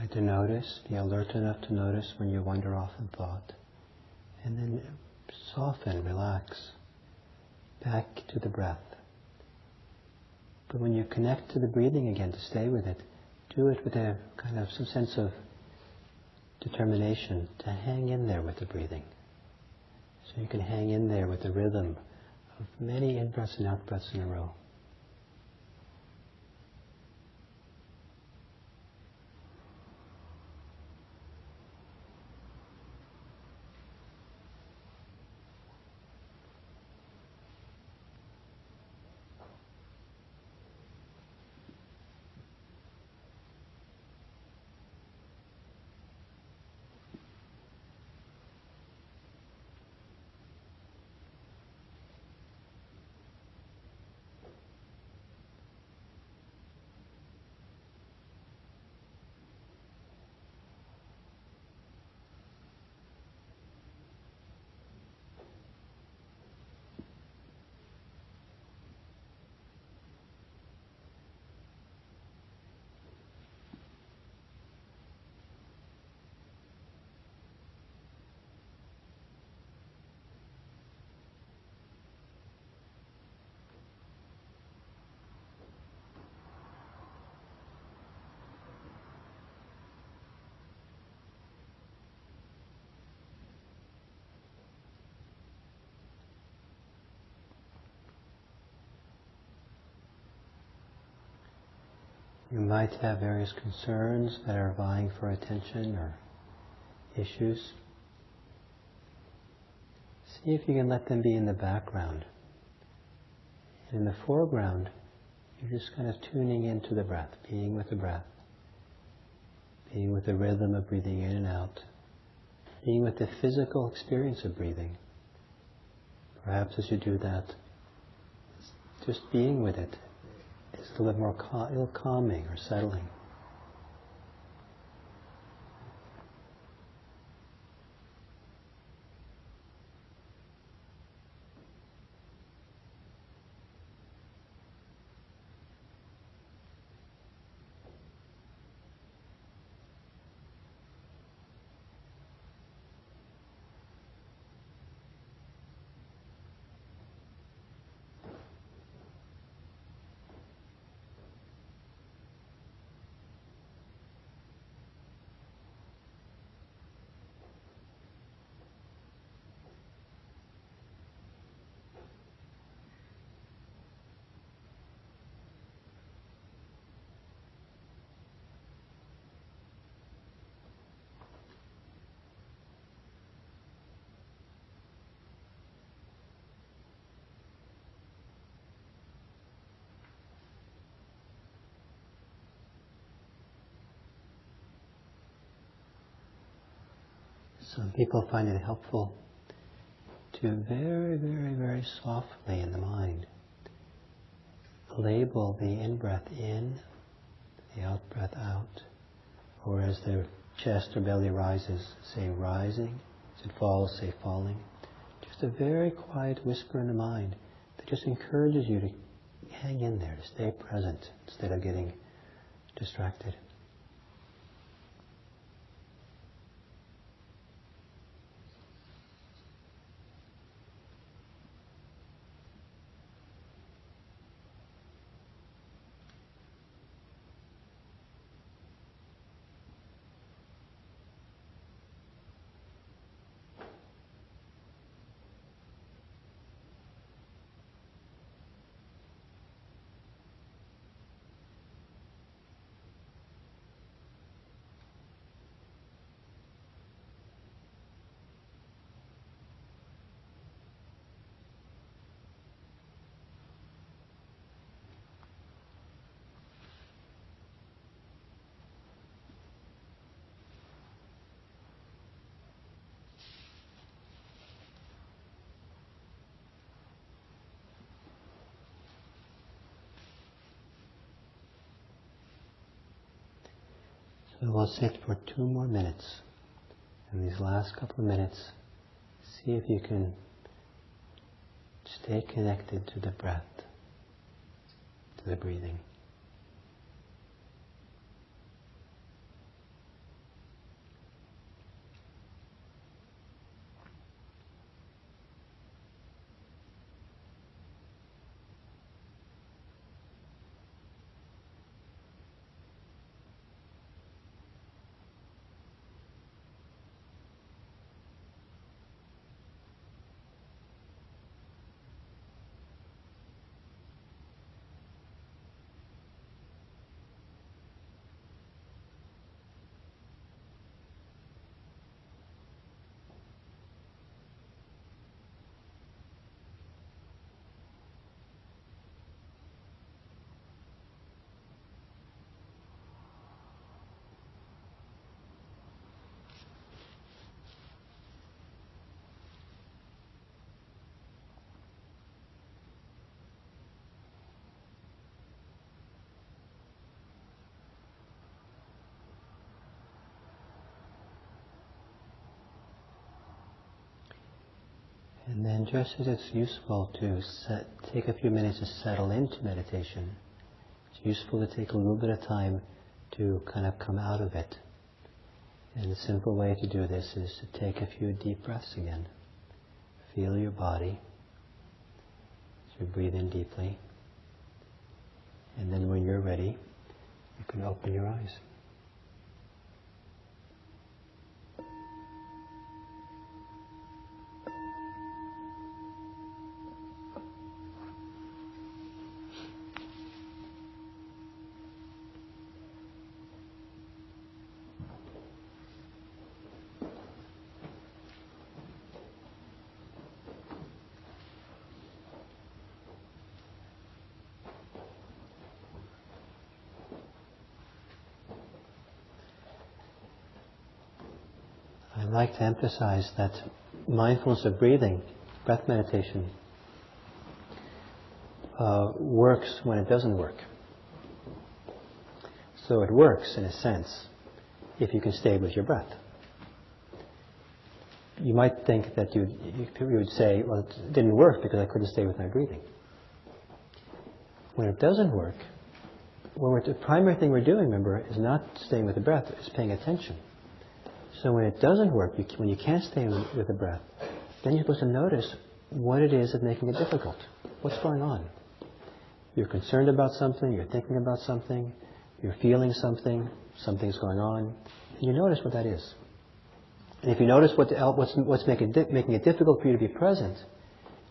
Try notice, be alert enough to notice when you wander off in thought. And then soften, relax, back to the breath. But when you connect to the breathing again, to stay with it, do it with a kind of some sense of determination to hang in there with the breathing. So you can hang in there with the rhythm of many in-breaths and out-breaths in a row. You might have various concerns that are vying for attention or issues. See if you can let them be in the background. In the foreground, you're just kind of tuning into the breath, being with the breath, being with the rhythm of breathing in and out, being with the physical experience of breathing. Perhaps as you do that, just being with it is a little more cal- calming or settling. Some people find it helpful to very, very, very softly in the mind label the in breath in, the out breath out, or as the chest or belly rises, say rising, as it falls, say falling. Just a very quiet whisper in the mind that just encourages you to hang in there, to stay present instead of getting distracted. So we'll sit for two more minutes. In these last couple of minutes, see if you can stay connected to the breath, to the breathing. And then just as it's useful to set, take a few minutes to settle into meditation, it's useful to take a little bit of time to kind of come out of it. And a simple way to do this is to take a few deep breaths again. Feel your body as you breathe in deeply. And then when you're ready, you can open your eyes. To emphasize that mindfulness of breathing, breath meditation, uh, works when it doesn't work. So it works in a sense if you can stay with your breath. You might think that you'd, you would say, well, it didn't work because I couldn't stay with my breathing. When it doesn't work, well, the primary thing we're doing, remember, is not staying with the breath, it's paying attention. So when it doesn't work, you, when you can't stay with the breath, then you're supposed to notice what it is that's making it difficult. What's going on? You're concerned about something, you're thinking about something, you're feeling something, something's going on, and you notice what that is. And if you notice what the, what's, what's making, making it difficult for you to be present,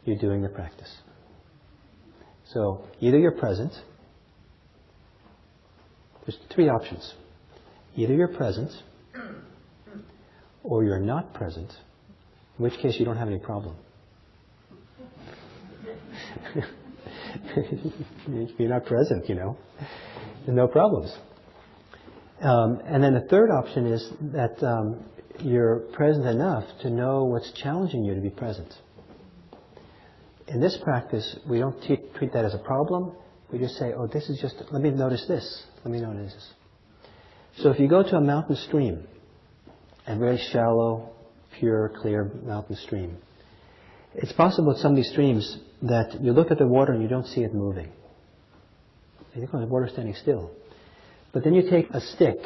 you're doing the practice. So either you're present, there's three options. Either you're present, or you're not present, in which case you don't have any problem. you're not present, you know. No problems. Um, and then the third option is that um, you're present enough to know what's challenging you to be present. In this practice, we don't treat that as a problem. We just say, oh, this is just, let me notice this. Let me notice this. So if you go to a mountain stream, a very shallow, pure, clear mountain stream, it's possible with some of these streams that you look at the water and you don't see it moving. You think, oh, the water's standing still. But then you take a stick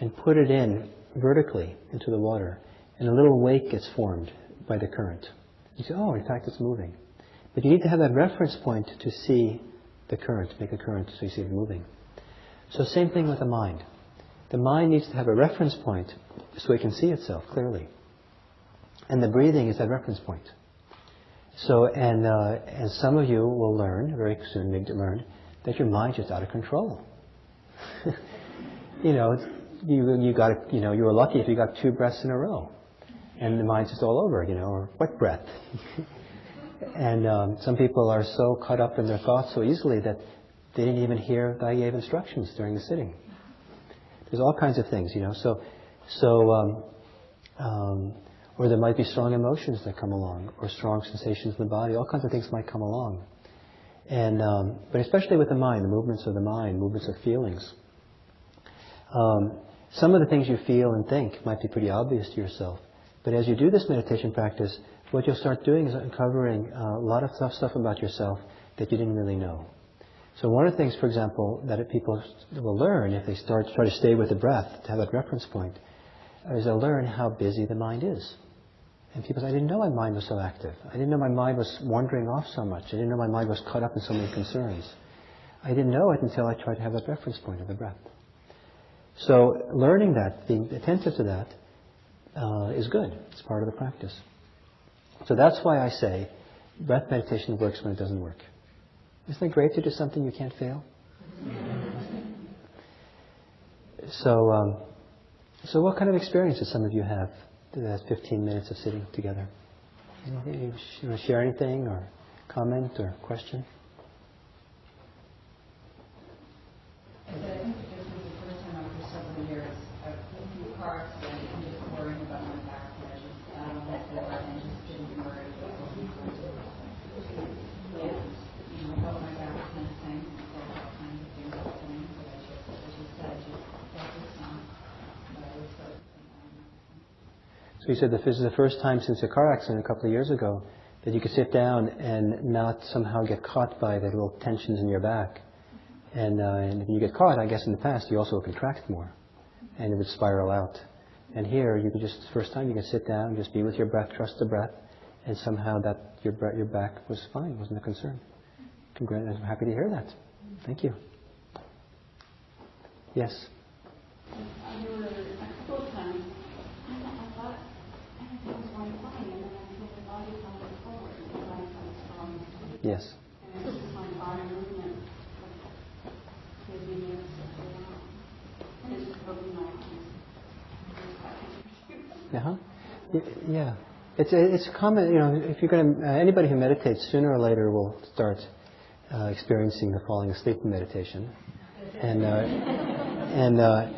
and put it in vertically into the water, and a little wake gets formed by the current. You say, oh, in fact, it's moving. But you need to have that reference point to see the current, make a current so you see it moving. So same thing with the mind. The mind needs to have a reference point so it can see itself clearly. And the breathing is that reference point. So, and, uh, and some of you will learn, very soon need to learn, that your mind's just out of control. you know, you, you got, you know, you were lucky if you got two breaths in a row. And the mind's just all over, you know, or what breath? and um, some people are so caught up in their thoughts so easily that they didn't even hear that I gave instructions during the sitting. There's all kinds of things, you know. So, so, um, um, or there might be strong emotions that come along, or strong sensations in the body. All kinds of things might come along. And, um, but especially with the mind, the movements of the mind, movements of feelings. Um, some of the things you feel and think might be pretty obvious to yourself. But as you do this meditation practice, what you'll start doing is uncovering uh, a lot of stuff about yourself that you didn't really know. So one of the things, for example, that people will learn if they start try to stay with the breath, to have that reference point, is they'll learn how busy the mind is. And people say, I didn't know my mind was so active. I didn't know my mind was wandering off so much. I didn't know my mind was caught up in so many concerns. I didn't know it until I tried to have that reference point of the breath. So learning that, being attentive to that, uh, is good. It's part of the practice. So that's why I say breath meditation works when it doesn't work. Isn't it great to do something you can't fail? So, um, so what kind of experiences some of you have that 15 minutes of sitting together? You want to share anything or comment or question? So you said that this is the first time since a car accident a couple of years ago that you could sit down and not somehow get caught by the little tensions in your back. And, uh, and if you get caught, I guess in the past you also contract more, and it would spiral out. And here you could just the first time you can sit down, just be with your breath, trust the breath, and somehow that your your back was fine, wasn't a concern. Congrats! I'm happy to hear that. Thank you. Yes. Yes. Uh-huh. Yeah. It's it's common, you know, if you're going to, uh, anybody who meditates sooner or later will start uh, experiencing the falling asleep in meditation. And, uh, and uh,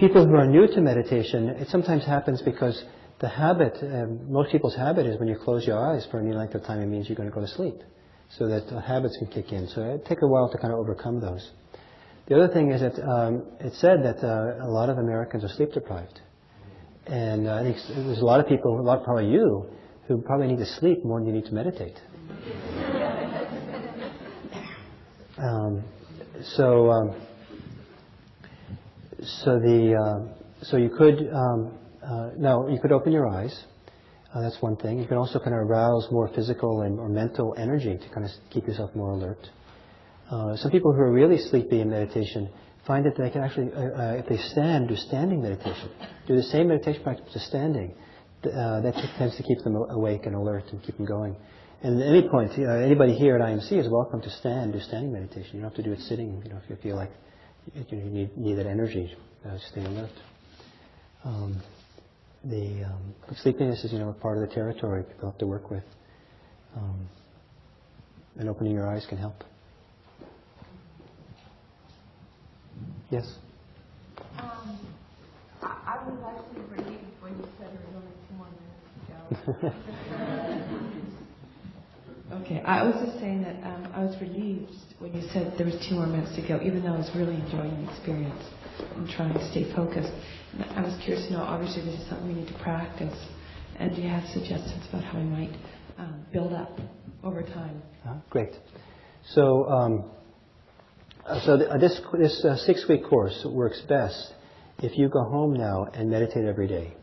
people who are new to meditation, it sometimes happens because the habit, uh, most people's habit is when you close your eyes for any length of time, it means you're going to go to sleep so that habits can kick in. So it takes a while to kind of overcome those. The other thing is that um, it's said that uh, a lot of Americans are sleep deprived. And uh, I think there's a lot of people, a lot probably you, who probably need to sleep more than you need to meditate. um, so, um, so the uh, so you could um, uh, now you could open your eyes uh, that's one thing. You can also kind of arouse more physical and or mental energy to kind of keep yourself more alert. Uh, some people who are really sleepy in meditation find that they can actually, uh, uh if they stand, do standing meditation, do the same meditation practice as standing. Uh, that tends to keep them awake and alert and keep them going. And at any point, uh, anybody here at IMC is welcome to stand, do standing meditation. You don't have to do it sitting. You know, if you feel like you need, need that energy, stay alert. Um, the um, sleepiness is, you know, part of the territory people have to work with. Um, and opening your eyes can help. Yes? Um, I, I was actually reading when you said there was only two more minutes to go. Okay, I was just saying that um, I was relieved when you said there was two more minutes to go, even though I was really enjoying the experience and trying to stay focused. I was curious to know, obviously this is something we need to practice, and do you have suggestions about how we might um, build up over time? Uh, Great. So, um, so th- uh, this this uh, six-week course works best if you go home now and meditate every day.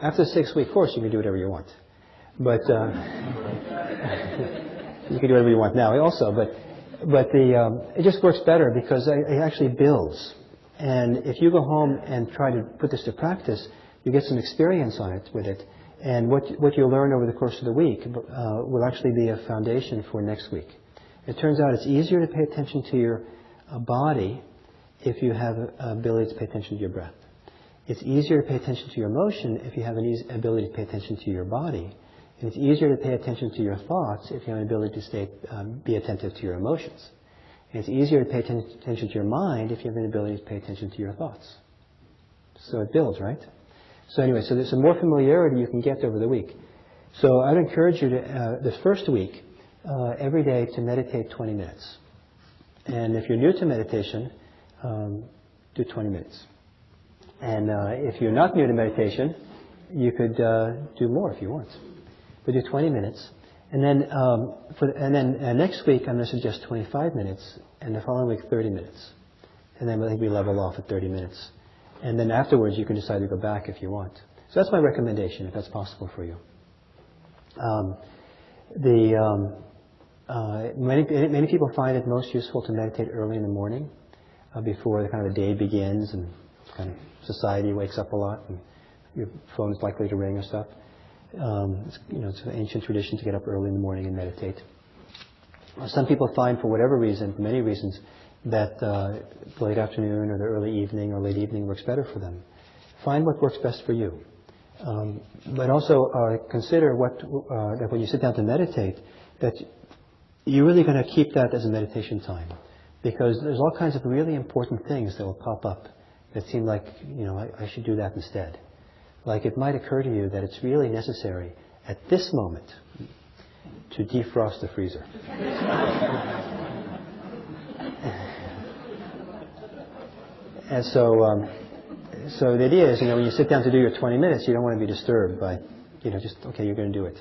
After the six-week course, you can do whatever you want, but uh, you can do whatever you want now also. But but the um, it just works better because it, it actually builds. And if you go home and try to put this to practice, you get some experience on it with it. And what what you learn over the course of the week uh, will actually be a foundation for next week. It turns out it's easier to pay attention to your uh, body if you have ability to pay attention to your breath. It's easier to pay attention to your emotion if you have an easy ability to pay attention to your body. And it's easier to pay attention to your thoughts if you have an ability to stay, um, be attentive to your emotions. And it's easier to pay attention to your mind if you have an ability to pay attention to your thoughts. So it builds, right? So anyway, so there's some more familiarity you can get over the week. So I'd encourage you to, uh, the first week, uh, every day to meditate 20 minutes. And if you're new to meditation, um, do 20 minutes. And uh, if you're not new to meditation, you could uh, do more if you want. But do 20 minutes. And then, um, for, and then uh, next week, I'm going to suggest 25 minutes, and the following week, 30 minutes. And then I think we level off at 30 minutes. And then afterwards, you can decide to go back if you want. So that's my recommendation, if that's possible for you. Um, the um, uh, many many people find it most useful to meditate early in the morning, uh, before the kind of the day begins and kind of society wakes up a lot and your phone is likely to ring or stuff. Um, it's, you know, it's an ancient tradition to get up early in the morning and meditate. Some people find, for whatever reason, for many reasons, that uh, late afternoon or the early evening or late evening works better for them. Find what works best for you. Um, but also uh, consider what uh, that when you sit down to meditate, that you're really going to keep that as a meditation time, because there's all kinds of really important things that will pop up that seem like you know I, I should do that instead. Like it might occur to you that it's really necessary at this moment to defrost the freezer. and so, um, so the idea is, you know, when you sit down to do your 20 minutes, you don't want to be disturbed by, you know, just okay, you're going to do it.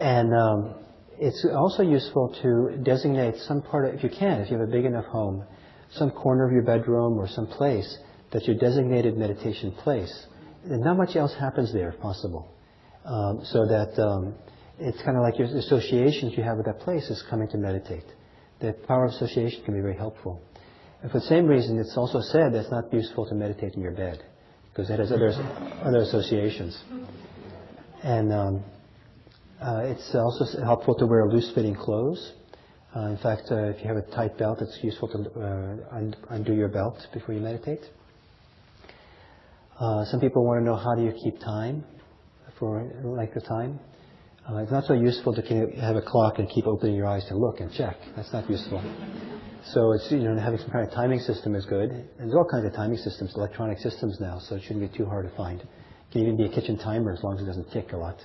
And um, it's also useful to designate some part of, if you can, if you have a big enough home, some corner of your bedroom or some place that's your designated meditation place. And not much else happens there, if possible. Um, so that um, it's kind of like your associations you have with that place is coming to meditate. The power of association can be very helpful. And for the same reason, it's also said that it's not useful to meditate in your bed because it has other, other associations. And um, uh, it's also helpful to wear loose-fitting clothes. Uh, in fact, uh, if you have a tight belt, it's useful to uh, undo your belt before you meditate. Uh, some people want to know how do you keep time for length of time. Uh, it's not so useful to have a clock and keep opening your eyes to look and check. That's not useful. So it's you know having some kind of timing system is good. And there's all kinds of timing systems, electronic systems now, so it shouldn't be too hard to find. It can even be a kitchen timer as long as it doesn't tick a lot.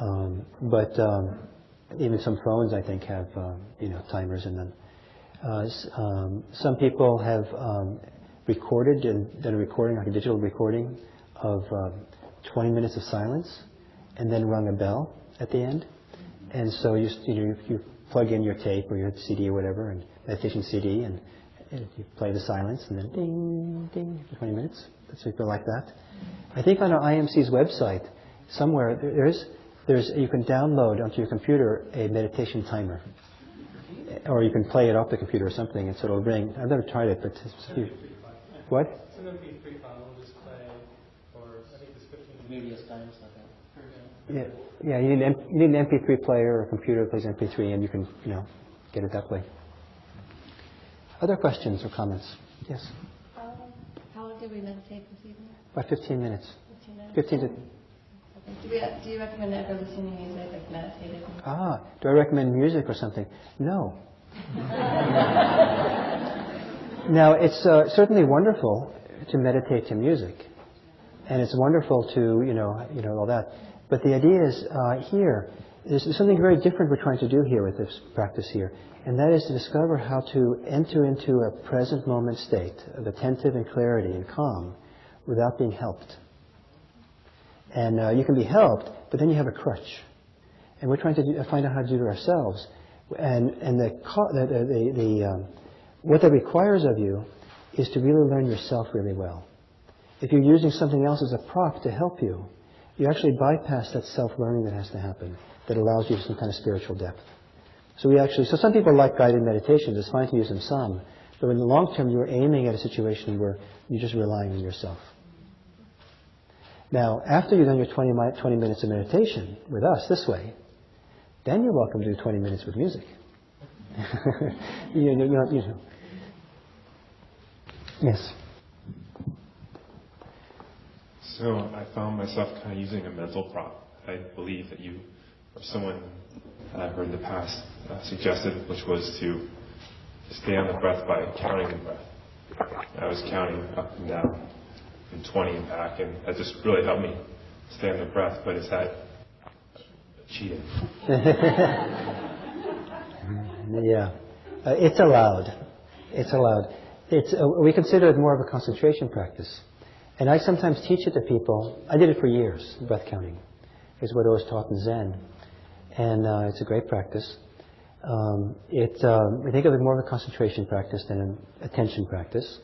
Um, but um, even some phones, I think, have um, you know timers in them. Uh, um, some people have um, recorded and done a recording, like a digital recording, of um, 20 minutes of silence, and then rung a bell at the end. And so you, you know you plug in your tape or your CD or whatever, and meditation CD, and, and you play the silence, and then ding ding for 20 minutes. That's people like that. I think on our IMC's website somewhere there's there's you can download onto your computer a meditation timer, or you can play it off the computer or something, and so it'll ring. I've never tried it, but it's, what? It's an MP3 file, we'll just play for, I think it's 15 Various times like that. Yeah, yeah. You need, an, M- you need an MP3 player or a computer that plays MP3, and you can you know get it that way. Other questions or comments? Yes, Um, How long did we meditate this evening? about 15 minutes. 15 minutes? 15 to Do we, do you recommend ever listening to music, like meditating? ah. Do I recommend music or something? No. now it's uh, certainly wonderful to meditate to music, and it's wonderful to you know you know all that. But the idea is uh, here there's something very different we're trying to do here with this practice here, and that is to discover how to enter into a present moment state of attentive and clarity and calm without being helped. And uh, you can be helped, but then you have a crutch. And we're trying to do, find out how to do it ourselves. And, and the, the, the, the, um, what that requires of you is to really learn yourself really well. If you're using something else as a prop to help you, you actually bypass that self-learning that has to happen that allows you some kind of spiritual depth. So we actually, so some people like guided meditations. It's fine to use them some, but in the long term, you're aiming at a situation where you're just relying on yourself. Now, after you've done your 20, 20 minutes of meditation with us this way, then you're welcome to do 20 minutes with music. you, know, you, know. Yes. So I found myself kind of using a mental prop. I believe that you or someone that I've heard in the past uh, suggested, which was to stay on the breath by counting the breath. I was counting up and down and 20 and back, and that just really helped me stay on the breath. But is that cheating? Yeah. Uh, it's allowed. It's allowed. It's, uh, we consider it more of a concentration practice. And I sometimes teach it to people. I did it for years, breath counting. is what I was taught in Zen. And uh, it's a great practice. Um, it, um, we think of it more of a concentration practice than an attention practice.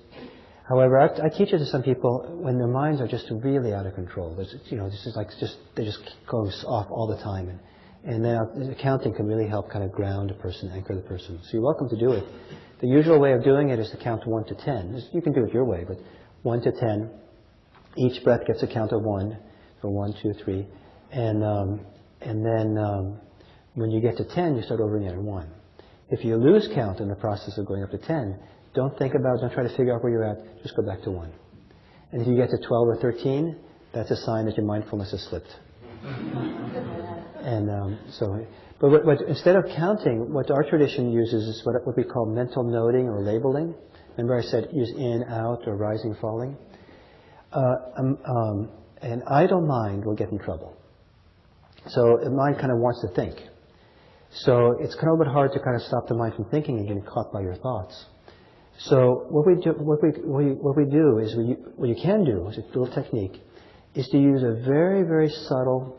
However, I, I teach it to some people when their minds are just really out of control. There's, you know, this is like just they just goes off all the time, and and then uh, counting can really help kind of ground a person, anchor the person. So you're welcome to do it. The usual way of doing it is to count one to ten. You can do it your way, but one to ten. Each breath gets a count of one. So one, two, three, and um, and then um, when you get to ten, you start over again at one. If you lose count in the process of going up to 10, don't think about don't try to figure out where you're at, just go back to 1. And if you get to 12 or 13, that's a sign that your mindfulness has slipped. And um, so, but what, what, instead of counting, what our tradition uses is what, what we call mental noting or labeling. Remember I said use in, out, or rising, falling? Uh, um, um, an idle mind will get in trouble. So a mind kind of wants to think. So it's kind of a bit hard to kind of stop the mind from thinking and getting caught by your thoughts. So what we do, what we, what we, what we do is what you can do, is a little technique, is to use a very, very subtle,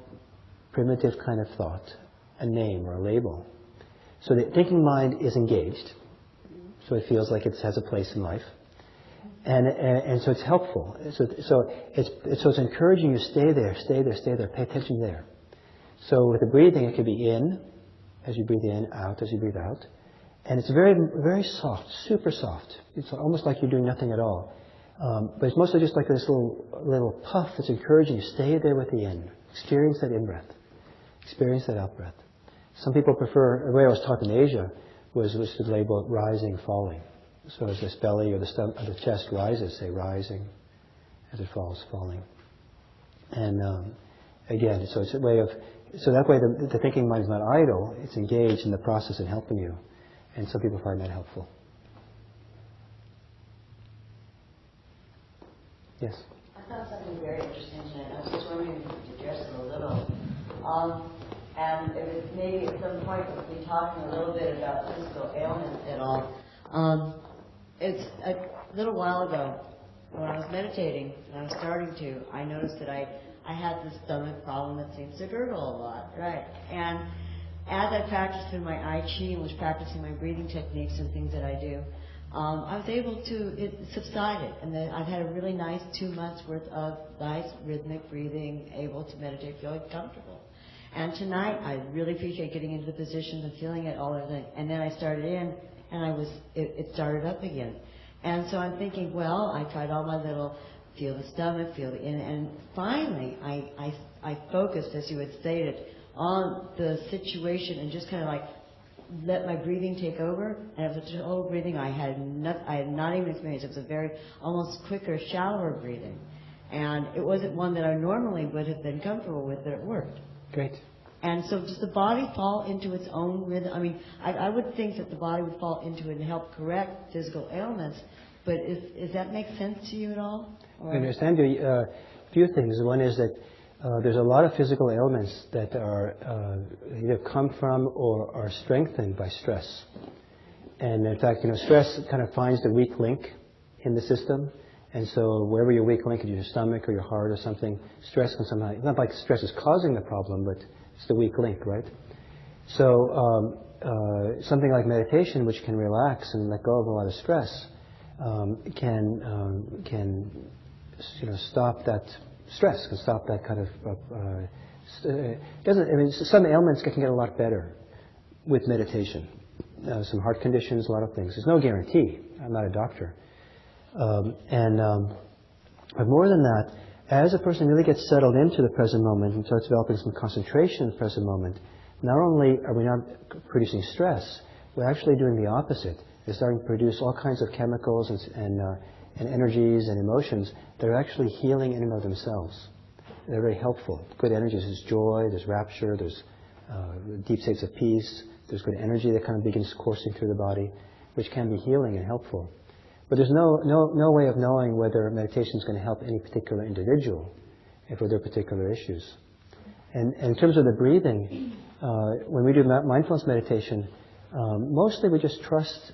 primitive kind of thought, a name or a label. So the thinking mind is engaged, so it feels like it has a place in life. And, and, and so it's helpful. So, so, it's, so it's encouraging you stay there, stay there, stay there, pay attention there. So with the breathing, it could be in, as you breathe in, out as you breathe out. And it's very, very soft, super soft. It's almost like you're doing nothing at all. Um, but it's mostly just like this little, little puff that's encouraging you. Stay there with the in. Experience that in breath. Experience that out breath. Some people prefer, the way I was taught in Asia was, was to label it rising, falling. So as this belly or the, or the chest rises, say rising. As it falls, falling. And um, again, so it's a way of, so that way the, the thinking mind is not idle, it's engaged in the process and helping you. And some people find that helpful. Yes? I found something very interesting tonight. I was just wondering if you could address it a little. Um, and it, maybe at some point we'll be talking a little bit about physical ailments and all. Um, it's a little while ago when I was meditating and I was starting to, I noticed that I, I had this stomach problem that seems to gurgle a lot, right? And as I practiced in my I and was practicing my breathing techniques and things that I do, um, I was able to, it subsided. And then I've had a really nice two months worth of nice rhythmic breathing, able to meditate, feeling comfortable. And tonight, I really appreciate getting into the position and feeling it all everything. And then I started in, and I was, it, it started up again. And so I'm thinking, well, I tried all my little, feel the stomach, feel the in, and finally, I, I, I focused, as you had stated, on the situation and just kind of like let my breathing take over. And it was a total breathing I had not, I had not even experienced. It was a very almost quicker, shallower breathing, and it wasn't one that I normally would have been comfortable with, but it worked. Great. And so, does the body fall into its own rhythm? I mean, I, I would think that the body would fall into it and help correct physical ailments. But is, does that make sense to you at all? Or- I understand you. Uh, few things. One is that uh, there's a lot of physical ailments that are uh, either come from or are strengthened by stress. And in fact, you know, stress kind of finds the weak link in the system. And so wherever your weak link is, your stomach or your heart or something, stress can somehow, it's not like stress is causing the problem, but it's the weak link, right? So um, uh, something like meditation, which can relax and let go of a lot of stress, um, can um, can you know stop that stress, can stop that kind of uh, uh, doesn't. I mean, some ailments can get a lot better with meditation. Uh, some heart conditions, a lot of things. There's no guarantee. I'm not a doctor. Um, and um, but more than that, as a person really gets settled into the present moment and starts developing some concentration in the present moment, not only are we not producing stress, we're actually doing the opposite. We're starting to produce all kinds of chemicals and, and, uh, and energies and emotions that are actually healing in and of themselves. They're very helpful. Good energies. There's joy, there's rapture, there's uh, deep states of peace, there's good energy that kind of begins coursing through the body, which can be healing and helpful. But there's no, no, no way of knowing whether meditation is going to help any particular individual for their particular issues. And, and in terms of the breathing, uh, when we do mindfulness meditation, um, mostly we just trust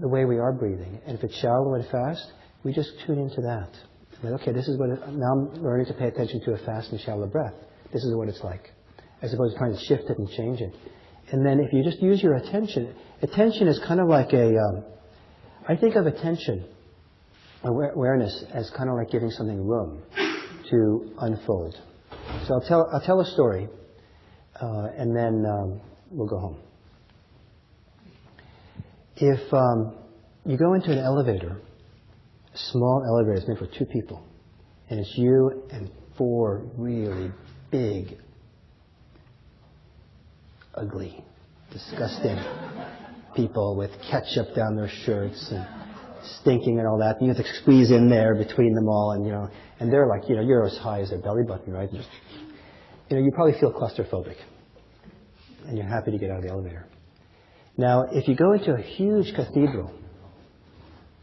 the way we are breathing. And if it's shallow and fast, we just tune into that. Like, okay, this is what it, now I'm learning to pay attention to a fast and shallow breath. This is what it's like, as opposed to trying to shift it and change it. And then if you just use your attention, attention is kind of like a um, I think of attention, awareness, as kind of like giving something room to unfold. So I'll tell, I'll tell a story, uh, and then um, we'll go home. If um, you go into an elevator, a small elevator is meant for two people, and it's you and four really big, ugly, disgusting people with ketchup down their shirts and stinking and all that. And you have to squeeze in there between them all, and you know, and they're like, you know, you're as high as their belly button, right? Just, you know, you probably feel claustrophobic, and you're happy to get out of the elevator. Now, if you go into a huge cathedral,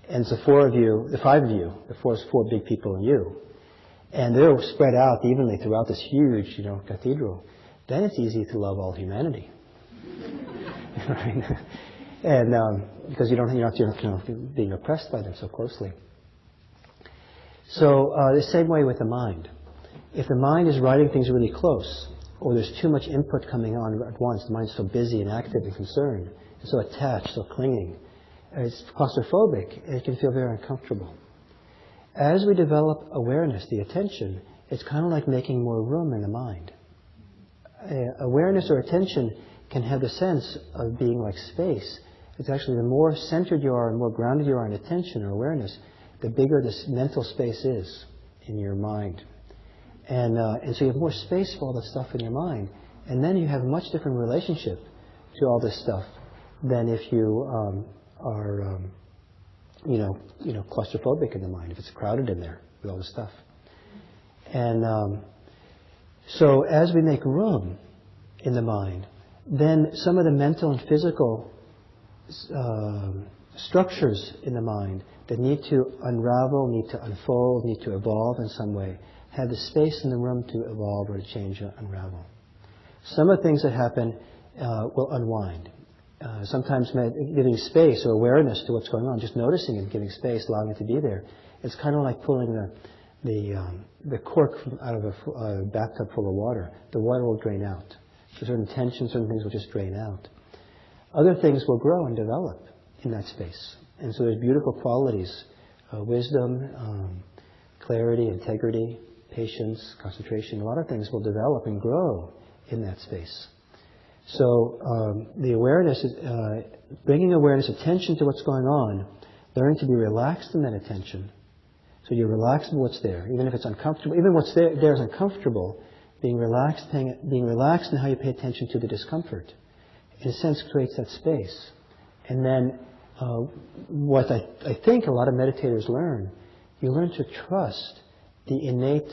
and the four of you, the five of you, the four, four big people and you, and they're spread out evenly throughout this huge, you know, cathedral, then it's easy to love all humanity. right? and um, because you don't, you're not, you're not being oppressed by them so closely. So uh, the same way with the mind. If the mind is writing things really close, or there's too much input coming on at once, the mind's so busy and active and concerned, so attached, so clinging, it's claustrophobic, it can feel very uncomfortable. As we develop awareness, the attention, it's kind of like making more room in the mind. Uh, awareness or attention can have the sense of being like space it's actually the more centered you are and more grounded you are in attention or awareness, the bigger this mental space is in your mind. And, uh, and so you have more space for all the stuff in your mind. And then you have a much different relationship to all this stuff than if you um, are, um, you know, you know, claustrophobic in the mind, if it's crowded in there with all this stuff. And um, so as we make room in the mind, then some of the mental and physical uh, structures in the mind that need to unravel, need to unfold, need to evolve in some way, have the space in the room to evolve or to change or unravel. Some of the things that happen uh, will unwind. Uh, sometimes giving space or awareness to what's going on, just noticing and giving space, allowing it to be there. It's kind of like pulling the the, um, the cork out of a bathtub full of water. The water will drain out. So certain tensions, certain things will just drain out other things will grow and develop in that space. And so there's beautiful qualities, uh, wisdom, um, clarity, integrity, patience, concentration. A lot of things will develop and grow in that space. So um, the awareness is uh, bringing awareness, attention to what's going on, learning to be relaxed in that attention. So you're relaxed in what's there, even if it's uncomfortable. Even what's there, there is uncomfortable. Being relaxed, paying, being relaxed in how you pay attention to the discomfort in a sense, creates that space. And then uh, what I, I, think a lot of meditators learn, you learn to trust the innate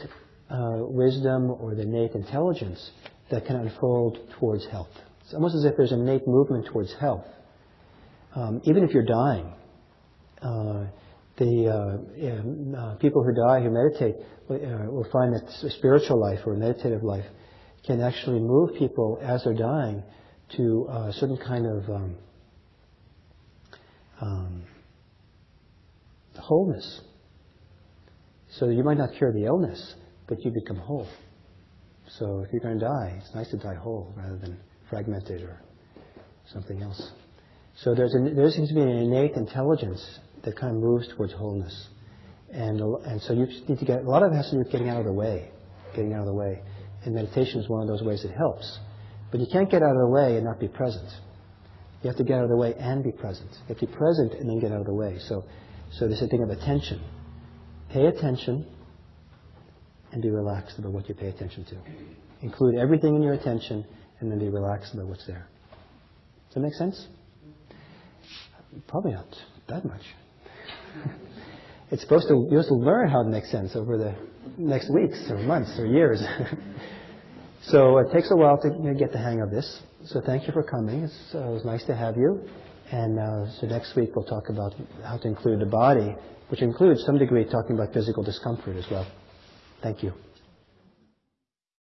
uh, wisdom or the innate intelligence that can unfold towards health. It's almost as if there's an innate movement towards health. Um, even if you're dying, uh, the uh, uh, people who die who meditate uh, will find that spiritual life or meditative life can actually move people as they're dying to a certain kind of um, um, wholeness. So you might not cure the illness, but you become whole. So if you're going to die, it's nice to die whole rather than fragmented or something else. So there's a, there seems to be an innate intelligence that kind of moves towards wholeness. And, and so you need to get, a lot of it has to do with getting out of the way, getting out of the way. And meditation is one of those ways that helps. But you can't get out of the way and not be present. You have to get out of the way and be present. You have to be present and then get out of the way. So, so there's a thing of attention. Pay attention and be relaxed about what you pay attention to. Include everything in your attention and then be relaxed about what's there. Does that make sense? Probably not that much. it's supposed to, you're supposed to learn how to make sense over the next weeks or months or years. so it takes a while to get the hang of this. So thank you for coming. Uh, it was nice to have you. And uh, so next week we'll talk about how to include the body, which includes some degree talking about physical discomfort as well. Thank you.